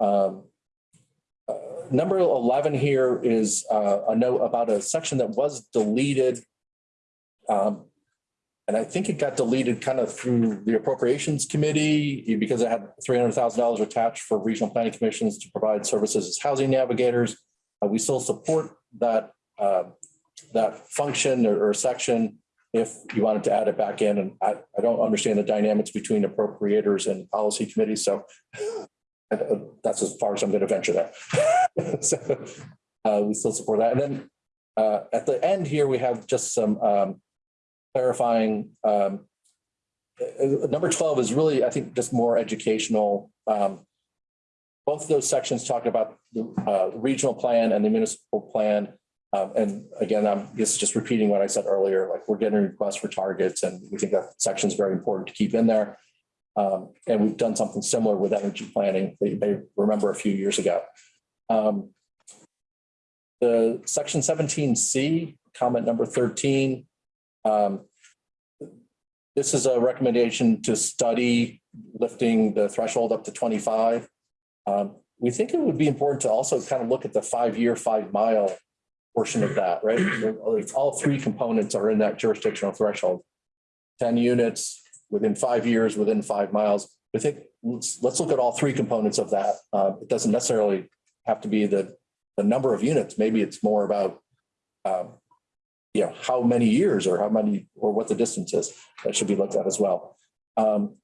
Um, Number 11 here is uh, a note about a section that was deleted. um, And I think it got deleted kind of through the appropriations committee because it had $300,000 attached for regional planning commissions to provide services as housing navigators. Uh, We still support that, uh, that function or or section if you wanted to add it back in. And I, I don't understand the dynamics between appropriators and policy committees, so that's as far as I'm going to venture there. So uh, we still support that. And then uh, at the end here, we have just some um, clarifying. um, uh, Number 12 is really, I think, just more educational. Um, both of those sections talk about the uh, regional plan and the municipal plan. Um, And again, I'm just, just repeating what I said earlier, like we're getting requests for targets and we think that section is very important to keep in there. Um, And we've done something similar with energy planning, that you may remember a few years ago. Um, The section seventeen C, comment number thirteen. um, This is a recommendation to study lifting the threshold up to twenty-five. Um, we think it would be important to also kind of look at the five-year, five-mile portion of that, right? All three components are in that jurisdictional threshold. Ten units within five years, within five miles. I think, let's, let's look at all three components of that. Uh, it doesn't necessarily have to be the, the number of units. Maybe it's more about um, you know, how many years or how many, or what the distance is. That should be looked at as well. Um,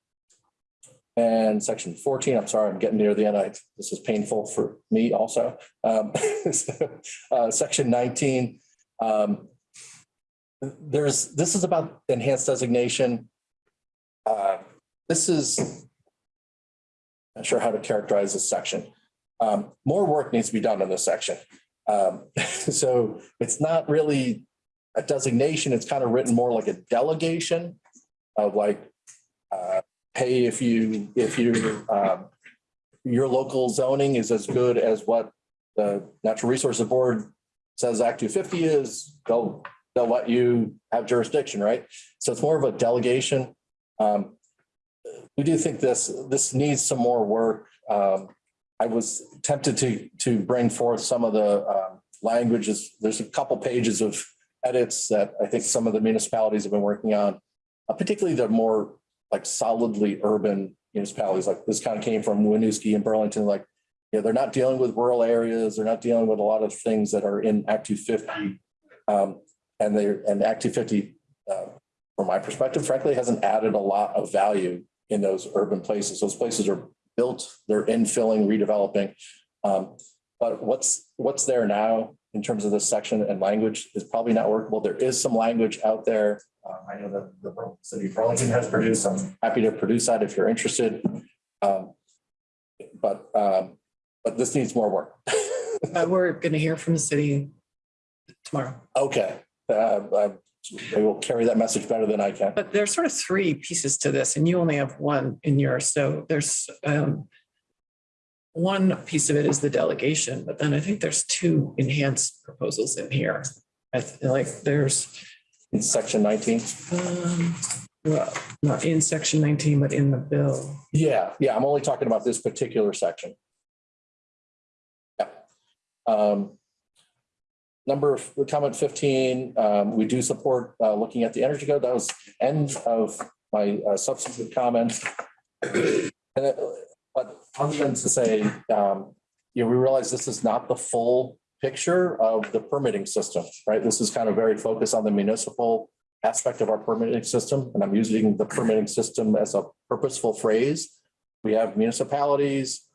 and section fourteen, I'm sorry, I'm getting near the end. I, this is painful for me also. Um, so, uh, section nineteen, um, there's, this is about enhanced designation. Uh, this is, not sure how to characterize this section. Um, more work needs to be done in this section. Um, so it's not really a designation, it's kind of written more like a delegation of like, uh, hey, if you, if you, um, your local zoning is as good as what the Natural Resources Board says Act two fifty is, they'll, they'll let you have jurisdiction, right? So it's more of a delegation. Um, we do think this, this needs some more work. Um, I was tempted to, to bring forth some of the, um, languages. There's a couple pages of edits that I think some of the municipalities have been working on, uh, particularly the more like solidly urban municipalities, like this kind of came from Winooski and Burlington, like, yeah, they're not dealing with rural areas. They're not dealing with a lot of things that are in Act two fifty. Um, and they're, and Act two fifty, uh, from my perspective, frankly, hasn't added a lot of value in those urban places. Those places are built, they're infilling, redeveloping. Um, but what's, what's there now in terms of this section and language is probably not workable. There is some language out there. Uh, I know that the city of Burlington has produced. I'm happy to produce that if you're interested. Um, But, um, but this needs more work. Uh, We're going to hear from the city tomorrow. Okay, uh, I will carry that message better than I can. But there's sort of three pieces to this and you only have one in yours. So there's um, one piece of it is the delegation, but then I think there's two enhanced proposals in here. I feel like there's, In section nineteen. um, well, not in section 19, but in the bill. Yeah, yeah, I'm only talking about this particular section. Yeah. Um, Number, comment fifteen, um, we do support, uh, looking at the energy code. That was end of my uh, substantive comments. It- But other than to say, um, you know, we realize this is not the full picture of the permitting system, right? This is kind of very focused on the municipal aspect of our permitting system, and I'm using the permitting system as a purposeful phrase. We have municipalities,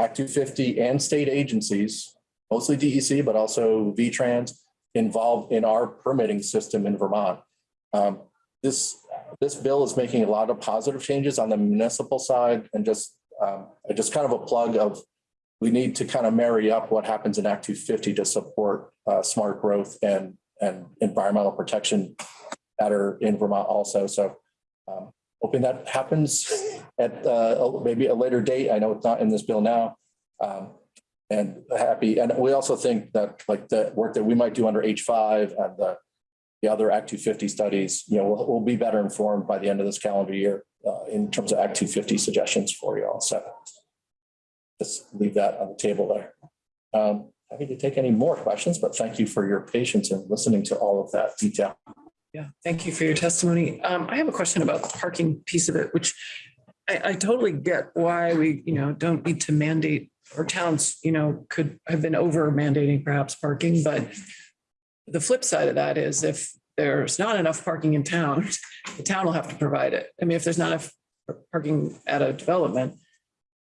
Act two fifty and state agencies, mostly DEC, but also V-Trans involved in our permitting system in Vermont. Um, this, this bill is making a lot of positive changes on the municipal side and just, um, just kind of a plug of we need to kind of marry up what happens in Act two fifty to support, uh, smart growth and, and environmental protection better in Vermont also. So, um, hoping that happens at, uh, maybe a later date. I know it's not in this bill now. Um, and happy, and we also think that like the work that we might do under H five and the, the other Act two fifty studies, you know, we'll, we'll be better informed by the end of this calendar year uh, in terms of Act two fifty suggestions for you all. So just leave that on the table there. Um, happy to take any more questions, but thank you for your patience in listening to all of that detail. Yeah, thank you for your testimony. Um, I have a question about the parking piece of it, which I, I totally get why we, you know, don't need to mandate or towns, you know, could have been over mandating perhaps parking, but the flip side of that is if there's not enough parking in town, the town will have to provide it. I mean, if there's not enough parking at a development,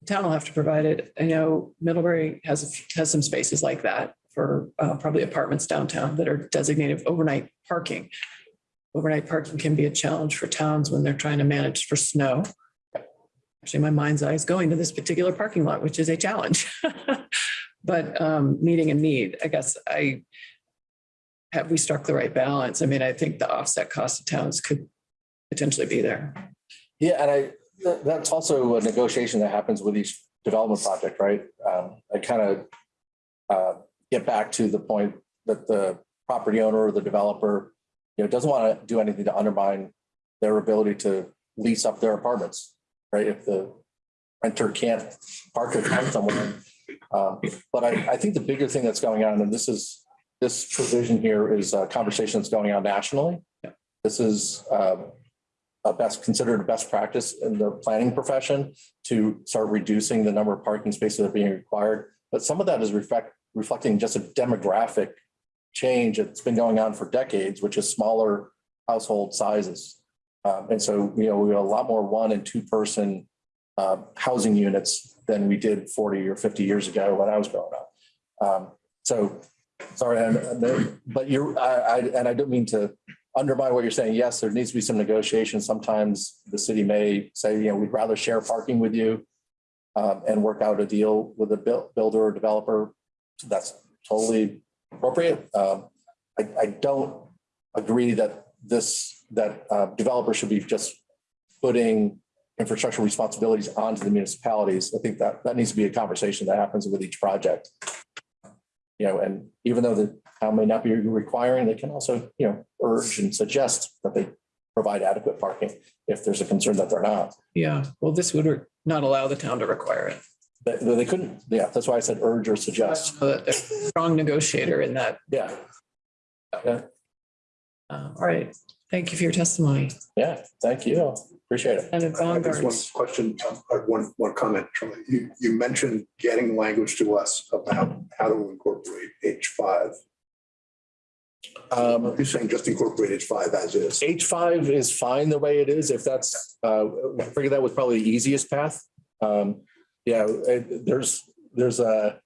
the town will have to provide it. I know Middlebury has, has some spaces like that for uh, probably apartments downtown that are designated overnight parking overnight parking can be a challenge for towns when they're trying to manage for snow. Actually my mind's eye is going to this particular parking lot, which is a challenge. But um, meeting a need, I guess I have we struck the right balance? I mean, I think the offset cost of towns could potentially be there. Yeah, and I, that- that's also a negotiation that happens with each development project, right? Um, I kind of uh, get back to the point that the property owner or the developer, you know, doesn't want to do anything to undermine their ability to lease up their apartments, right? If the renter can't park their car somewhere. Um, But I, I think the bigger thing that's going on, and this is, this provision here is a conversation that's going on nationally. This is um, a best, considered a best practice in the planning profession to start reducing the number of parking spaces that are being required. But some of that is reflect, reflecting just a demographic change that's been going on for decades, which is smaller household sizes. Um, and so, you know, we have a lot more one and two person uh, housing units than we did 40 or 50 years ago when I was growing up. Um, so, sorry, and- and there- but you're, I, I, and I don't mean to undermine what you're saying. Yes, there needs to be some negotiation. Sometimes the city may say, you know, we'd rather share parking with you um, and work out a deal with a buil- builder or developer. That's totally appropriate. Um, I, I don't agree that this, that uh, developers should be just putting infrastructure responsibilities onto the municipalities. I think that, that needs to be a conversation that happens with each project. You know, and even though the town may not be requiring, they can also, you know, urge and suggest that they provide adequate parking if there's a concern that they're not. Yeah, well, this would not allow the town to require it. But they couldn't, yeah, that's why I said urge or suggest. So that they're a Strong negotiator in that. Yeah, Uh, All right, thank you for your testimony. yeah, thank you. Appreciate it. And I guess one Bongartz, question, uh, one, one comment, Charlie. You, you mentioned getting language to us about how to incorporate H five. Um, You're saying just incorporate H five as is. H five is fine the way it is, if that's, uh, I figure that was probably the easiest path. Um, yeah, it- there's, there's a,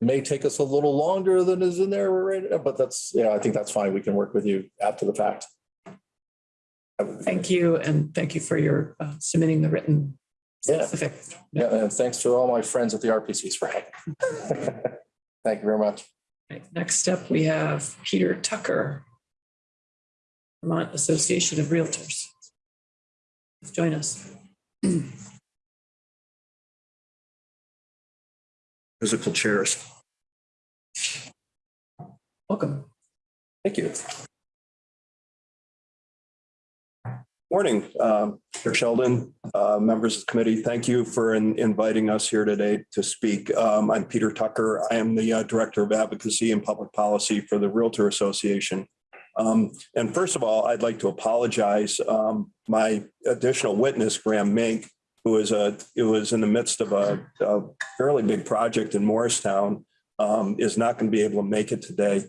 may take us a little longer than is in there, right, but that's, yeah, I think that's fine. We can work with you after the fact. Thank you, and thank you for your uh, submitting the written Yeah. specific. Yeah, and thanks to all my friends at the RPCs for help. Thank you very much. Right, Next up, we have Peter Tucker. Vermont Association of Realtors. Please Join us. Physical chairs. Welcome. Thank you. Morning, um, Sheldon, uh, members of the committee. Thank you for in- inviting us here today to speak. Um, I'm Peter Tucker. I am the uh, Director of Advocacy and Public Policy for the Realtor Association. Um, And first of all, I'd like to apologize. Um, My additional witness, Graham Mink, who is a, who was in the midst of a a fairly big project in Morristown, um, is not going to be able to make it today.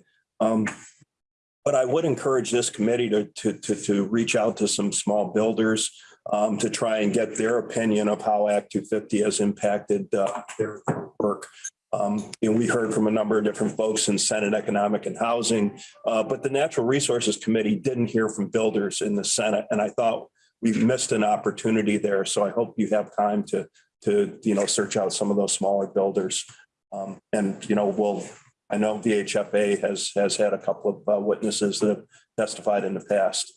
But I would encourage this committee to, to, to, to reach out to some small builders um, to try and get their opinion of how Act two fifty has impacted uh, their work. Um, and we heard from a number of different folks in Senate Economic and Housing, uh, but the Natural Resources Committee didn't hear from builders in the Senate, and I thought we missed an opportunity there. So I hope you have time to, to, you know, search out some of those smaller builders. Um, and, you know, we'll, I know VHFA has, has had a couple of uh, witnesses that have testified in the past.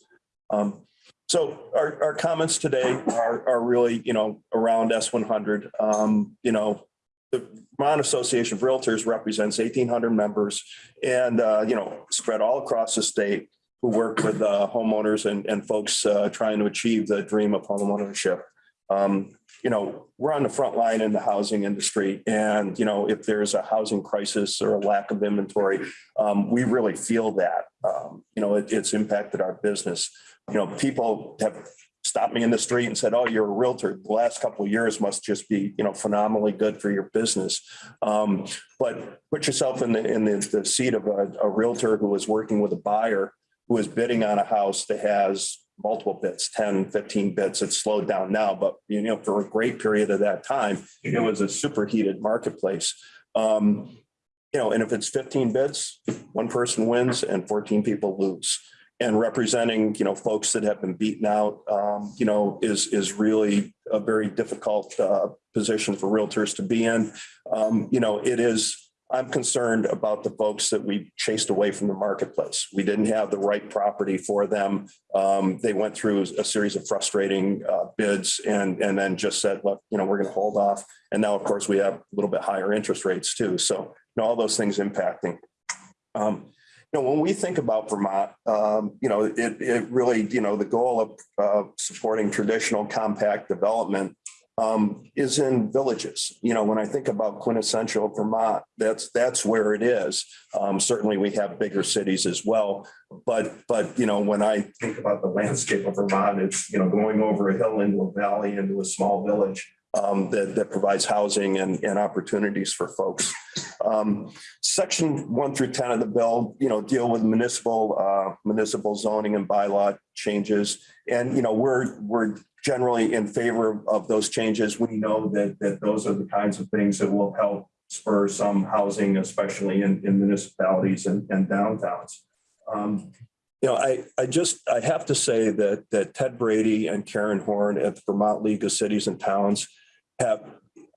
Um, So our, our comments today are, are really, you know, around S one hundred. Um, You know, the Vermont Association of Realtors represents eighteen hundred members and, uh, you know, spread all across the state who work with uh, homeowners and, and folks uh, trying to achieve the dream of homeownership. Um, you know, we're on the front line in the housing industry and, you know, if there's a housing crisis or a lack of inventory, um, we really feel that. Um, you know, it, it's impacted our business. You know, people have stopped me in the street and said, oh, you're a realtor. The last couple of years must just be, you know, phenomenally good for your business. Um, but put yourself in the, in the, the seat of a, a realtor who is working with a buyer who is bidding on a house that has multiple bits, 10, 15 bits. It's slowed down now, but you know, for a great period of that time, it was a superheated marketplace. Um, you know, and if it's 15 bids, one person wins and 14 people lose. And representing, you know, folks that have been beaten out, um, you know, is, is really a very difficult uh, position for realtors to be in. Um, You know, it is, I'm concerned about the folks that we chased away from the marketplace. We didn't have the right property for them. Um, They went through a series of frustrating uh, bids and, and then just said, look, you know, we're going to hold off. And now, of course, we have a little bit higher interest rates too. So, you know, all those things impacting. Um, You know, when we think about Vermont, um, you know, it, it really, you know, the goal of uh, supporting traditional compact development um, is in villages. You know, when I think about quintessential Vermont, that's, that's where it is. Um, certainly we have bigger cities as well. But, but, you know, when I think about the landscape of Vermont, it's, you know, going over a hill into a valley into a small village um, that, that provides housing and, and opportunities for folks. Um, section one through 10 of the bill, you know, deal with municipal, uh, municipal zoning and bylaw changes. And, you know, we're, we're generally in favor of those changes. We know that, that those are the kinds of things that will help spur some housing, especially in, in municipalities and, and downtowns. Um, you know, I, I just, I have to say that, that Ted Brady and Karen Horn at the Vermont League of Cities and Towns have,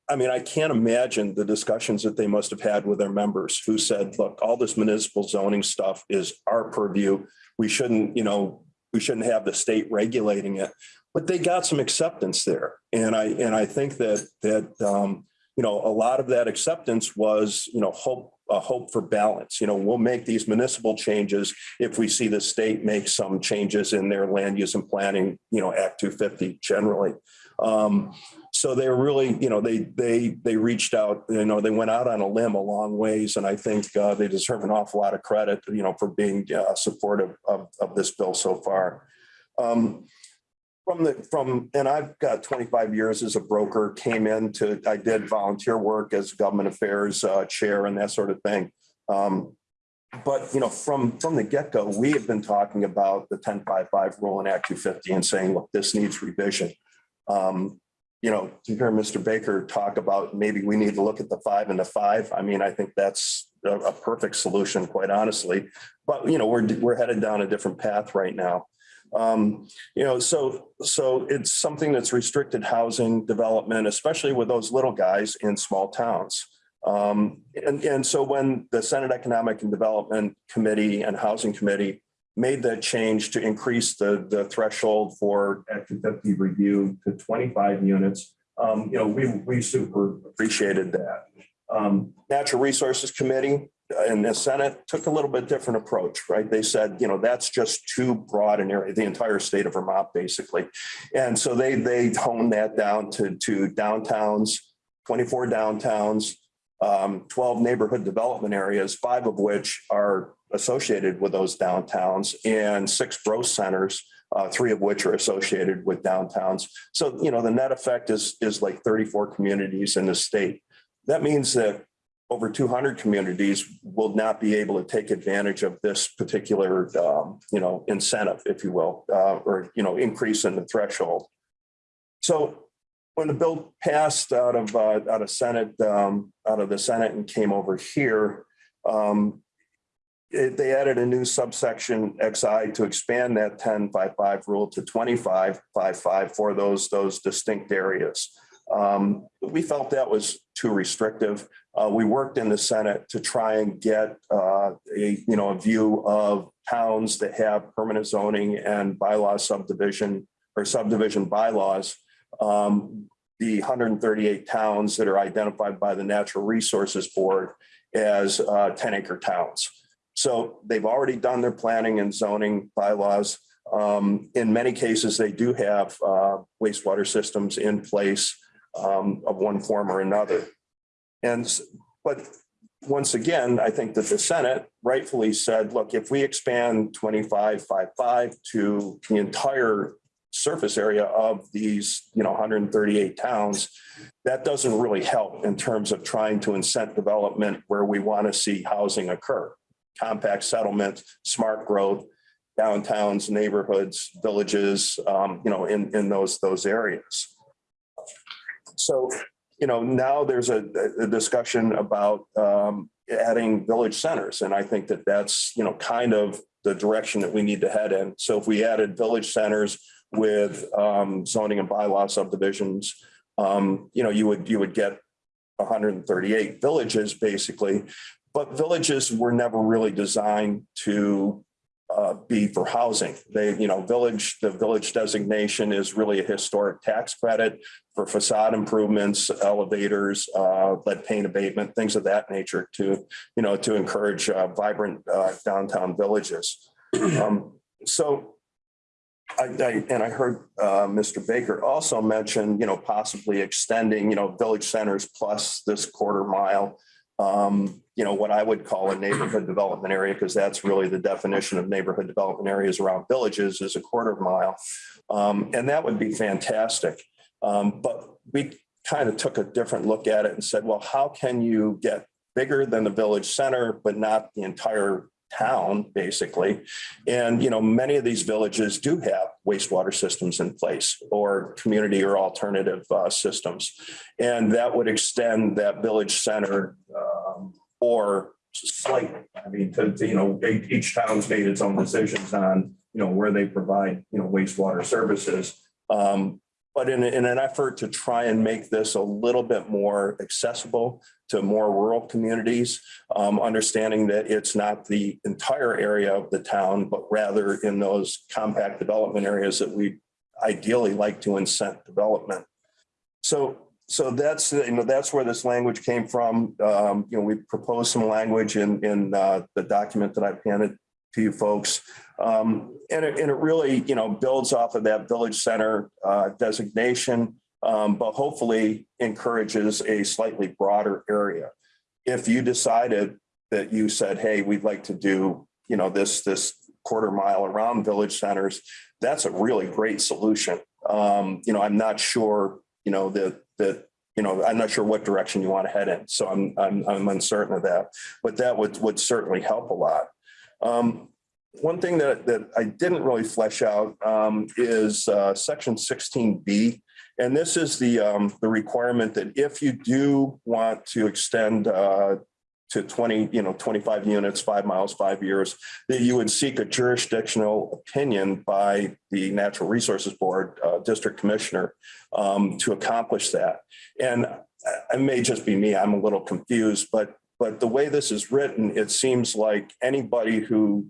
I mean, I can't imagine the discussions that they must have had with their members who said, look, all this municipal zoning stuff is our purview. We shouldn't, you know, we shouldn't have the state regulating it. But they got some acceptance there. And I, and I think that, that, um, you know, a lot of that acceptance was, you know, hope, a hope for balance. You know, we'll make these municipal changes if we see the state make some changes in their land use and planning, you know, Act two fifty generally. Um, so they were really, you know, they, they, they reached out, you know, they went out on a limb a long ways. And I think uh, they deserve an awful lot of credit, you know, for being uh, supportive of, of this bill so far. Um, from the, from, and I've got 25 years as a broker, came in to I did volunteer work as government affairs uh, chair and that sort of thing. Um, but, you know, from, from the get-go, we have been talking about the 1055 rule in Act 250 and saying, look, this needs revision. Um, you know, to hear Mr. Baker talk about maybe we need to look at the five and the five, I mean, I think that's a, a perfect solution, quite honestly. But, you know, we're, we're headed down a different path right now. Um, you know, so, so it's something that's restricted housing development, especially with those little guys in small towns. Um, and, and so when the Senate Economic and Development Committee and Housing Committee made that change to increase the, the threshold for Act 250 review to 25 units, um, you know, we, we super appreciated that. Um, Natural Resources Committee and the Senate took a little bit different approach, right? They said, you know, that's just too broad an area, the entire state of Vermont, basically. And so they, they honed that down to, to downtowns, 24 downtowns, um, 12 neighborhood development areas, five of which are associated with those downtowns and six growth centers, uh, three of which are associated with downtowns. So, you know, the net effect is, is like 34 communities in the state. That means that over 200 communities will not be able to take advantage of this particular, um, you know, incentive, if you will, uh, or, you know, increase in the threshold. So when the bill passed out of, uh, out of Senate, um, out of the Senate and came over here, um, it- they added a new subsection XI to expand that 1055 rule to 2555 for those, those distinct areas. Um, we felt that was too restrictive. Uh, we worked in the Senate to try and get uh, a, you know, a view of towns that have permanent zoning and bylaw subdivision or subdivision bylaws. Um, the 138 towns that are identified by the Natural Resources Board as uh, 10 acre towns. So they've already done their planning and zoning bylaws. Um, in many cases, they do have uh, wastewater systems in place um, of one form or another. And, but once again, I think that the Senate rightfully said, look, if we expand 2555 to the entire surface area of these, you know, 138 towns, that doesn't really help in terms of trying to incent development where we want to see housing occur. Compact settlement, smart growth, downtowns, neighborhoods, villages, um, you know, in, in those, those areas. So, you know, now there's a, a discussion about um, adding village centers. And I think that that's, you know, kind of the direction that we need to head in. So if we added village centers with um, zoning and bylaw subdivisions, um, you know, you would, you would get hundred and thirty-eight villages, basically. But villages were never really designed to uh, be for housing. They, you know, village, the village designation is really a historic tax credit for facade improvements, elevators, uh, lead paint abatement, things of that nature to, you know, to encourage uh, vibrant uh, downtown villages. Um, So I, I, and I heard uh, Mr. Baker also mention, you know, possibly extending, you know, village centers plus this quarter mile um, you know, what I would call a neighborhood development area, because that's really the definition of neighborhood development areas around villages is a quarter mile. Um, and that would be fantastic. Um, but we kind of took a different look at it and said, well, how can you get bigger than the village center, but not the entire town, basically? And, you know, many of these villages do have wastewater systems in place or community or alternative uh, systems. And that would extend that village center um, or slight, I mean, to, to, you know, each each town's made its own decisions on, you know, where they provide, you know, wastewater services. Um, But in, in an effort to try and make this a little bit more accessible to more rural communities, um, understanding that it's not the entire area of the town, but rather in those compact development areas that we ideally like to incent development. So, so that's, you know, that's where this language came from. Um, you know, we proposed some language in, in, uh, the document that I've handed to you folks. Um, and it, and it really, you know, builds off of that village center, uh, designation, um, but hopefully encourages a slightly broader area. If you decided that you said, hey, we'd like to do, you know, this, this quarter mile around village centers, that's a really great solution. Um, you know, I'm not sure, you know, that, that, you know, I'm not sure what direction you want to head in. So I'm, I'm, I'm uncertain of that, but that would, would certainly help a lot. Um, one thing that, that I didn't really flesh out um, is uh, section sixteen B. And this is the, um, the requirement that if you do want to extend uh, to twenty, you know, twenty-five units, five miles, five years, that you would seek a jurisdictional opinion by the Natural Resources Board, uh, District Commissioner, um, to accomplish that. And it may just be me, I'm a little confused, but, but the way this is written, it seems like anybody who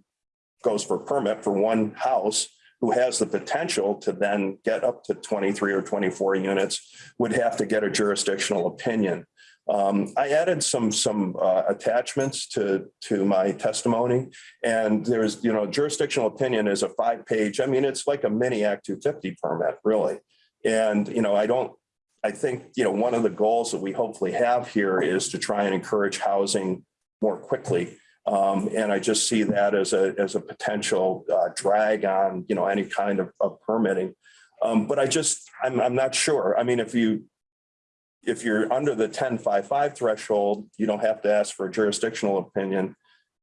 goes for permit for one house who has the potential to then get up to 23 or 24 units would have to get a jurisdictional opinion. Um, I added some some uh, attachments to to my testimony, and there's you know jurisdictional opinion is a five page. I mean, it's like a mini Act 250 permit, really. And you know, I don't. I think you know one of the goals that we hopefully have here is to try and encourage housing more quickly. Um, and I just see that as a as a potential uh, drag on you know any kind of, of permitting. Um, but I just I'm I'm not sure. I mean, if you if you're under the 1055 threshold, you don't have to ask for a jurisdictional opinion.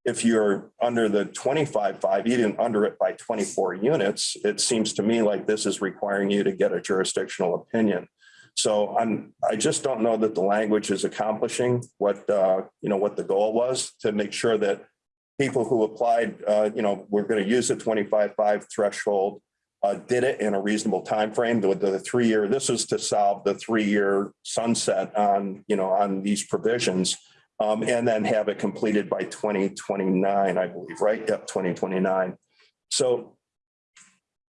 If you're under the 25.5, even under it by 24 units, it seems to me like this is requiring you to get a jurisdictional opinion. So I'm, I just don't know that the language is accomplishing what, uh, you know, what the goal was to make sure that people who applied, uh, you know, we're going to use the 25.5 threshold uh, did it in a reasonable time frame. The, the three year, this is to solve the three year sunset on, you know, on these provisions. Um, and then have it completed by 2029, I believe, right? Yep, 2029. So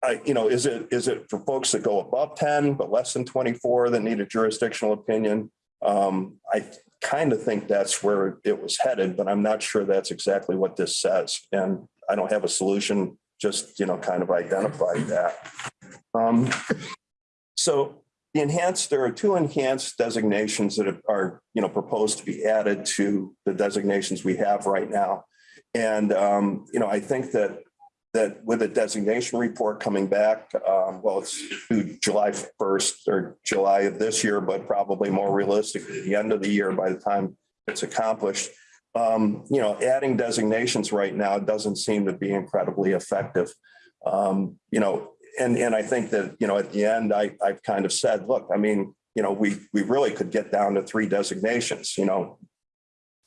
I, you know, is it, is it for folks that go above 10, but less than 24 that need a jurisdictional opinion? Um, I kind of think that's where it was headed, but I'm not sure that's exactly what this says. And I don't have a solution just, you know, kind of identified that. Um, so the enhanced, there are two enhanced designations that are, you know, proposed to be added to the designations we have right now. And, um, you know, I think that, that with a designation report coming back, um, well, it's July 1st or July of this year, but probably more realistically, the end of the year by the time it's accomplished um, you know, adding designations right now doesn't seem to be incredibly effective. Um, you know, and, and I think that, you know, at the end, I, I've kind of said, look, I mean, you know, we, we really could get down to three designations, you know,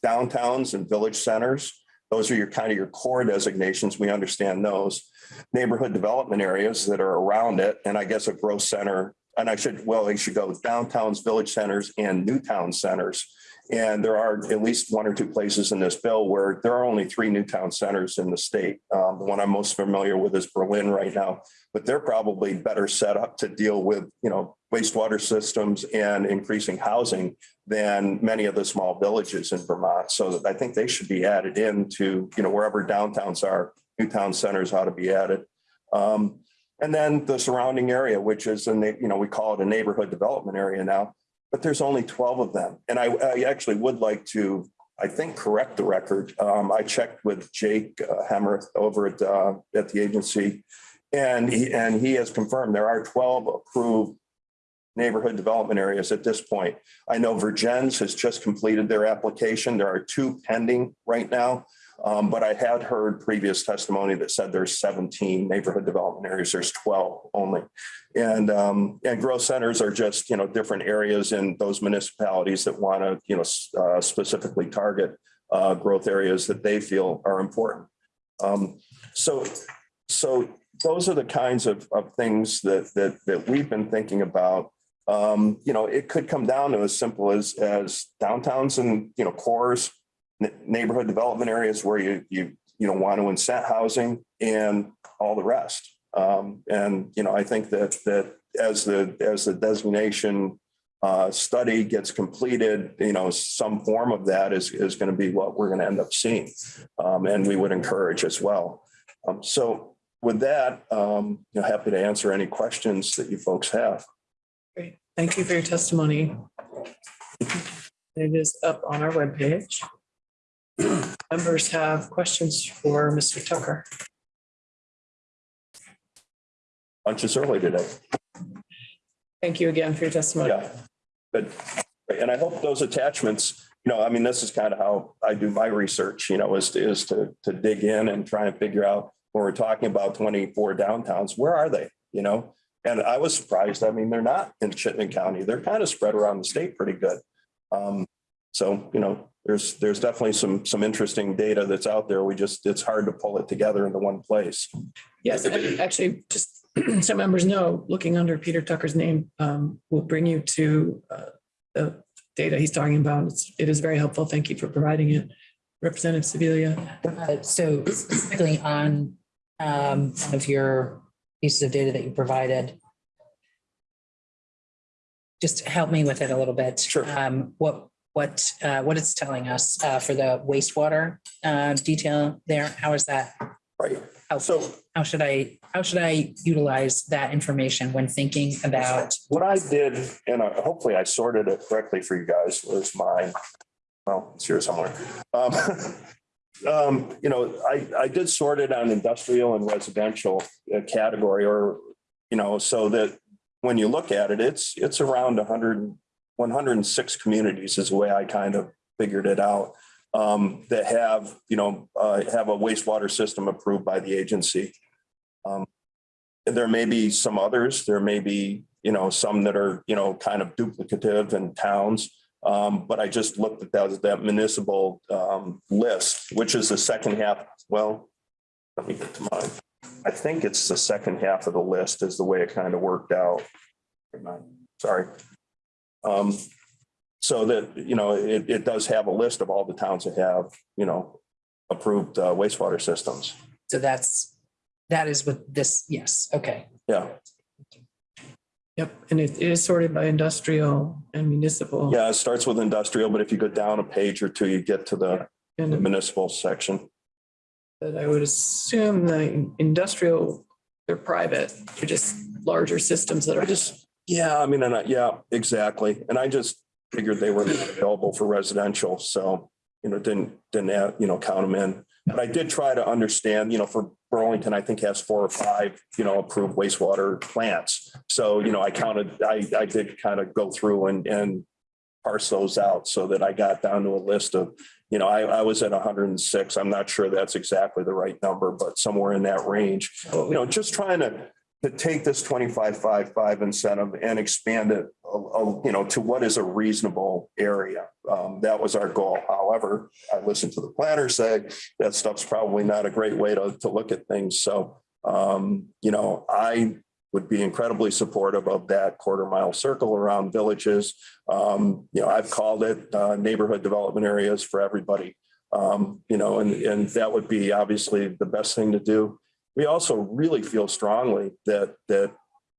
downtowns and village centers Those are your kind of your core designations. We understand those. Neighborhood development areas that are around it, and I guess a growth center, and I should, well, they should go downtowns, village centers, and new town centers. And there are at least one or two places in this bill where there are only three new town centers in the state. Um, the one I'm most familiar with is Berlin right now, but they're probably better set up to deal with, you know, wastewater systems and increasing housing than many of the small villages in Vermont. So I think they should be added into, you know, wherever downtowns are, new town centers ought to be added. Um, and then the surrounding area, which is, a na- you know, we call it a neighborhood development area now, but there's only 12 of them. And I, I actually would like to, I think, correct the record. Um, I checked with Jake uh, over at, uh, at the agency. And he, and he has confirmed there are 12 approved neighborhood development areas at this point. I know Vergennes has just completed their application. There are two pending right now. Um, but I had heard previous testimony that said there's 17 neighborhood development areas. There's 12 only. And, um, and growth centers are just, you know, different areas in those municipalities that want to, you know, uh, specifically target uh, growth areas that they feel are important. Um, so, so those are the kinds of, of things that, that, that we've been thinking about. Um, you know, it could come down to as simple as, as downtowns and, you know, cores, neighborhood development areas where you, you, you know, want to incent housing and all the rest. Um, and, you know, I think that, that as the, as the designation uh, study gets completed, you know, some form of that is, is going to be what we're going to end up seeing. Um, and we would encourage as well. Um, so with that, um, you know, happy to answer any questions that you folks have. Great. Thank you for your testimony. It is up on our webpage. Members have questions for Mr. Tucker. Lunch is early today. Thank you again for your testimony. Yeah. But, and I hope those attachments, you know, I mean, this is kind of how I do my research, you know, is, to- is to, to dig in and try and figure out when we're talking about twenty-four downtowns, where are they, you know? And I was surprised. I mean, they're not in Chittenden County. They're kind of spread around the state pretty good. Um, so, you know, there's, there's definitely some, some interesting data that's out there. We just, it's hard to pull it together into one place. Yes, actually, just so members know, looking under Peter Tucker's name um, will bring you to uh, the data he's talking about. It's- It is very helpful. Thank you for providing it. Representative Sevilla. Uh, So specifically on um, one of your pieces of data that you provided, just help me with it a little bit. Sure. Um, What, what, uh, what it's telling us uh, for the wastewater uh, detail there, how is that? Right. helpful? So How should I, how should I utilize that information when thinking about? What I did, and I- hopefully I sorted it correctly for you guys, was mine. Well, it's here somewhere. Um, um, You know, I, I did sort it on industrial and residential uh, category or, you know, so that when you look at it, it's, it's around 100, 106 communities is the way I kind of figured it out. um, That have, you know, uh, have a wastewater system approved by the agency. Um, there may be some others, there may be, you know, some that are, you know, kind of duplicative in towns. Um, but I just looked at that, that municipal, um, list, which is the second half, well, let me get to mine. I think it's the second half of the list is the way it kind of worked out. Sorry. Um, so that, you know, it, it does have a list of all the towns that have, you know, approved uh, wastewater systems. So that's, that is with this, yes, okay. Yeah. Yep, and it is sorted by industrial and municipal. Yeah, it starts with industrial, but if you go down a page or two, you get to the And municipal section. But I would assume the industrial, they're private, they're just larger systems that are just, Yeah, I mean, and I, yeah, exactly. And I just figured they were available for residential, so, you know, didn't, didn't, have, you know, count them in. But I did try to understand, you know, for Burlington, I think has four or five, you know, approved wastewater plants. So, you know, I counted, I, I did kind of go through and, and parse those out so that I got down to a list of, you know, I, I was at hundred and six. I'm not sure that's exactly the right number, but somewhere in that range. Oh. You know, just trying to, to take this twenty-five, five, five incentive and expand it a- a- you know, to what is a reasonable area. Um, that was our goal. However, I listened to the planner say that stuff's probably not a great way to, to look at things. So, um, you know, I would be incredibly supportive of that quarter mile circle around villages. Um, you know, I've called it, uh, neighborhood development areas for everybody. Um, you know, and, and that would be obviously the best thing to do. We also really feel strongly that, that,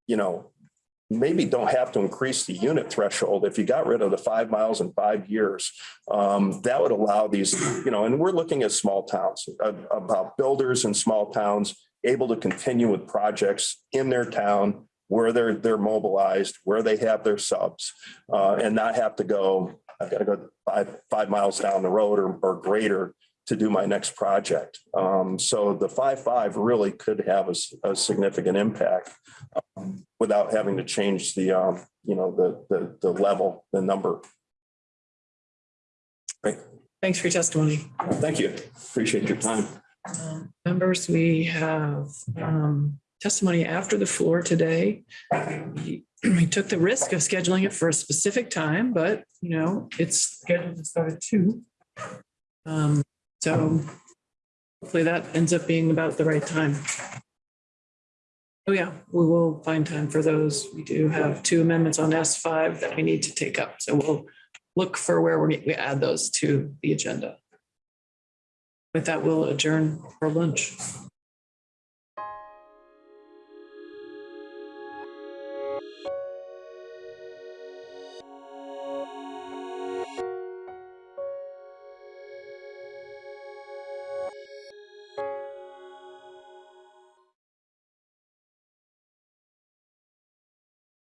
you know, maybe don't have to increase the unit threshold. If you got rid of the five miles in five years, um, that would allow these, you know, and we're looking at small towns, uh, about builders in small towns able to continue with projects in their town where they're, they're mobilized, where they have their subs, uh, and not have to go, I've gotta go five, five miles down the road or, or greater to do my next project. Um, so the five, five really could have a significant impact um, without having to change the, um, you know, the, the, the level, the number. Great. Thanks for your testimony. Thank you. Appreciate your time. Um, Members, we have um, testimony after the floor today. We we took the risk of scheduling it for a specific time, but you know, it's scheduled to start at two. Um, So hopefully that ends up being about the right time. Oh, yeah, we will find time for those. We do have two amendments on S5 that we need to take up. So we'll look for where we we add those to the agenda. With that, we'll adjourn for lunch.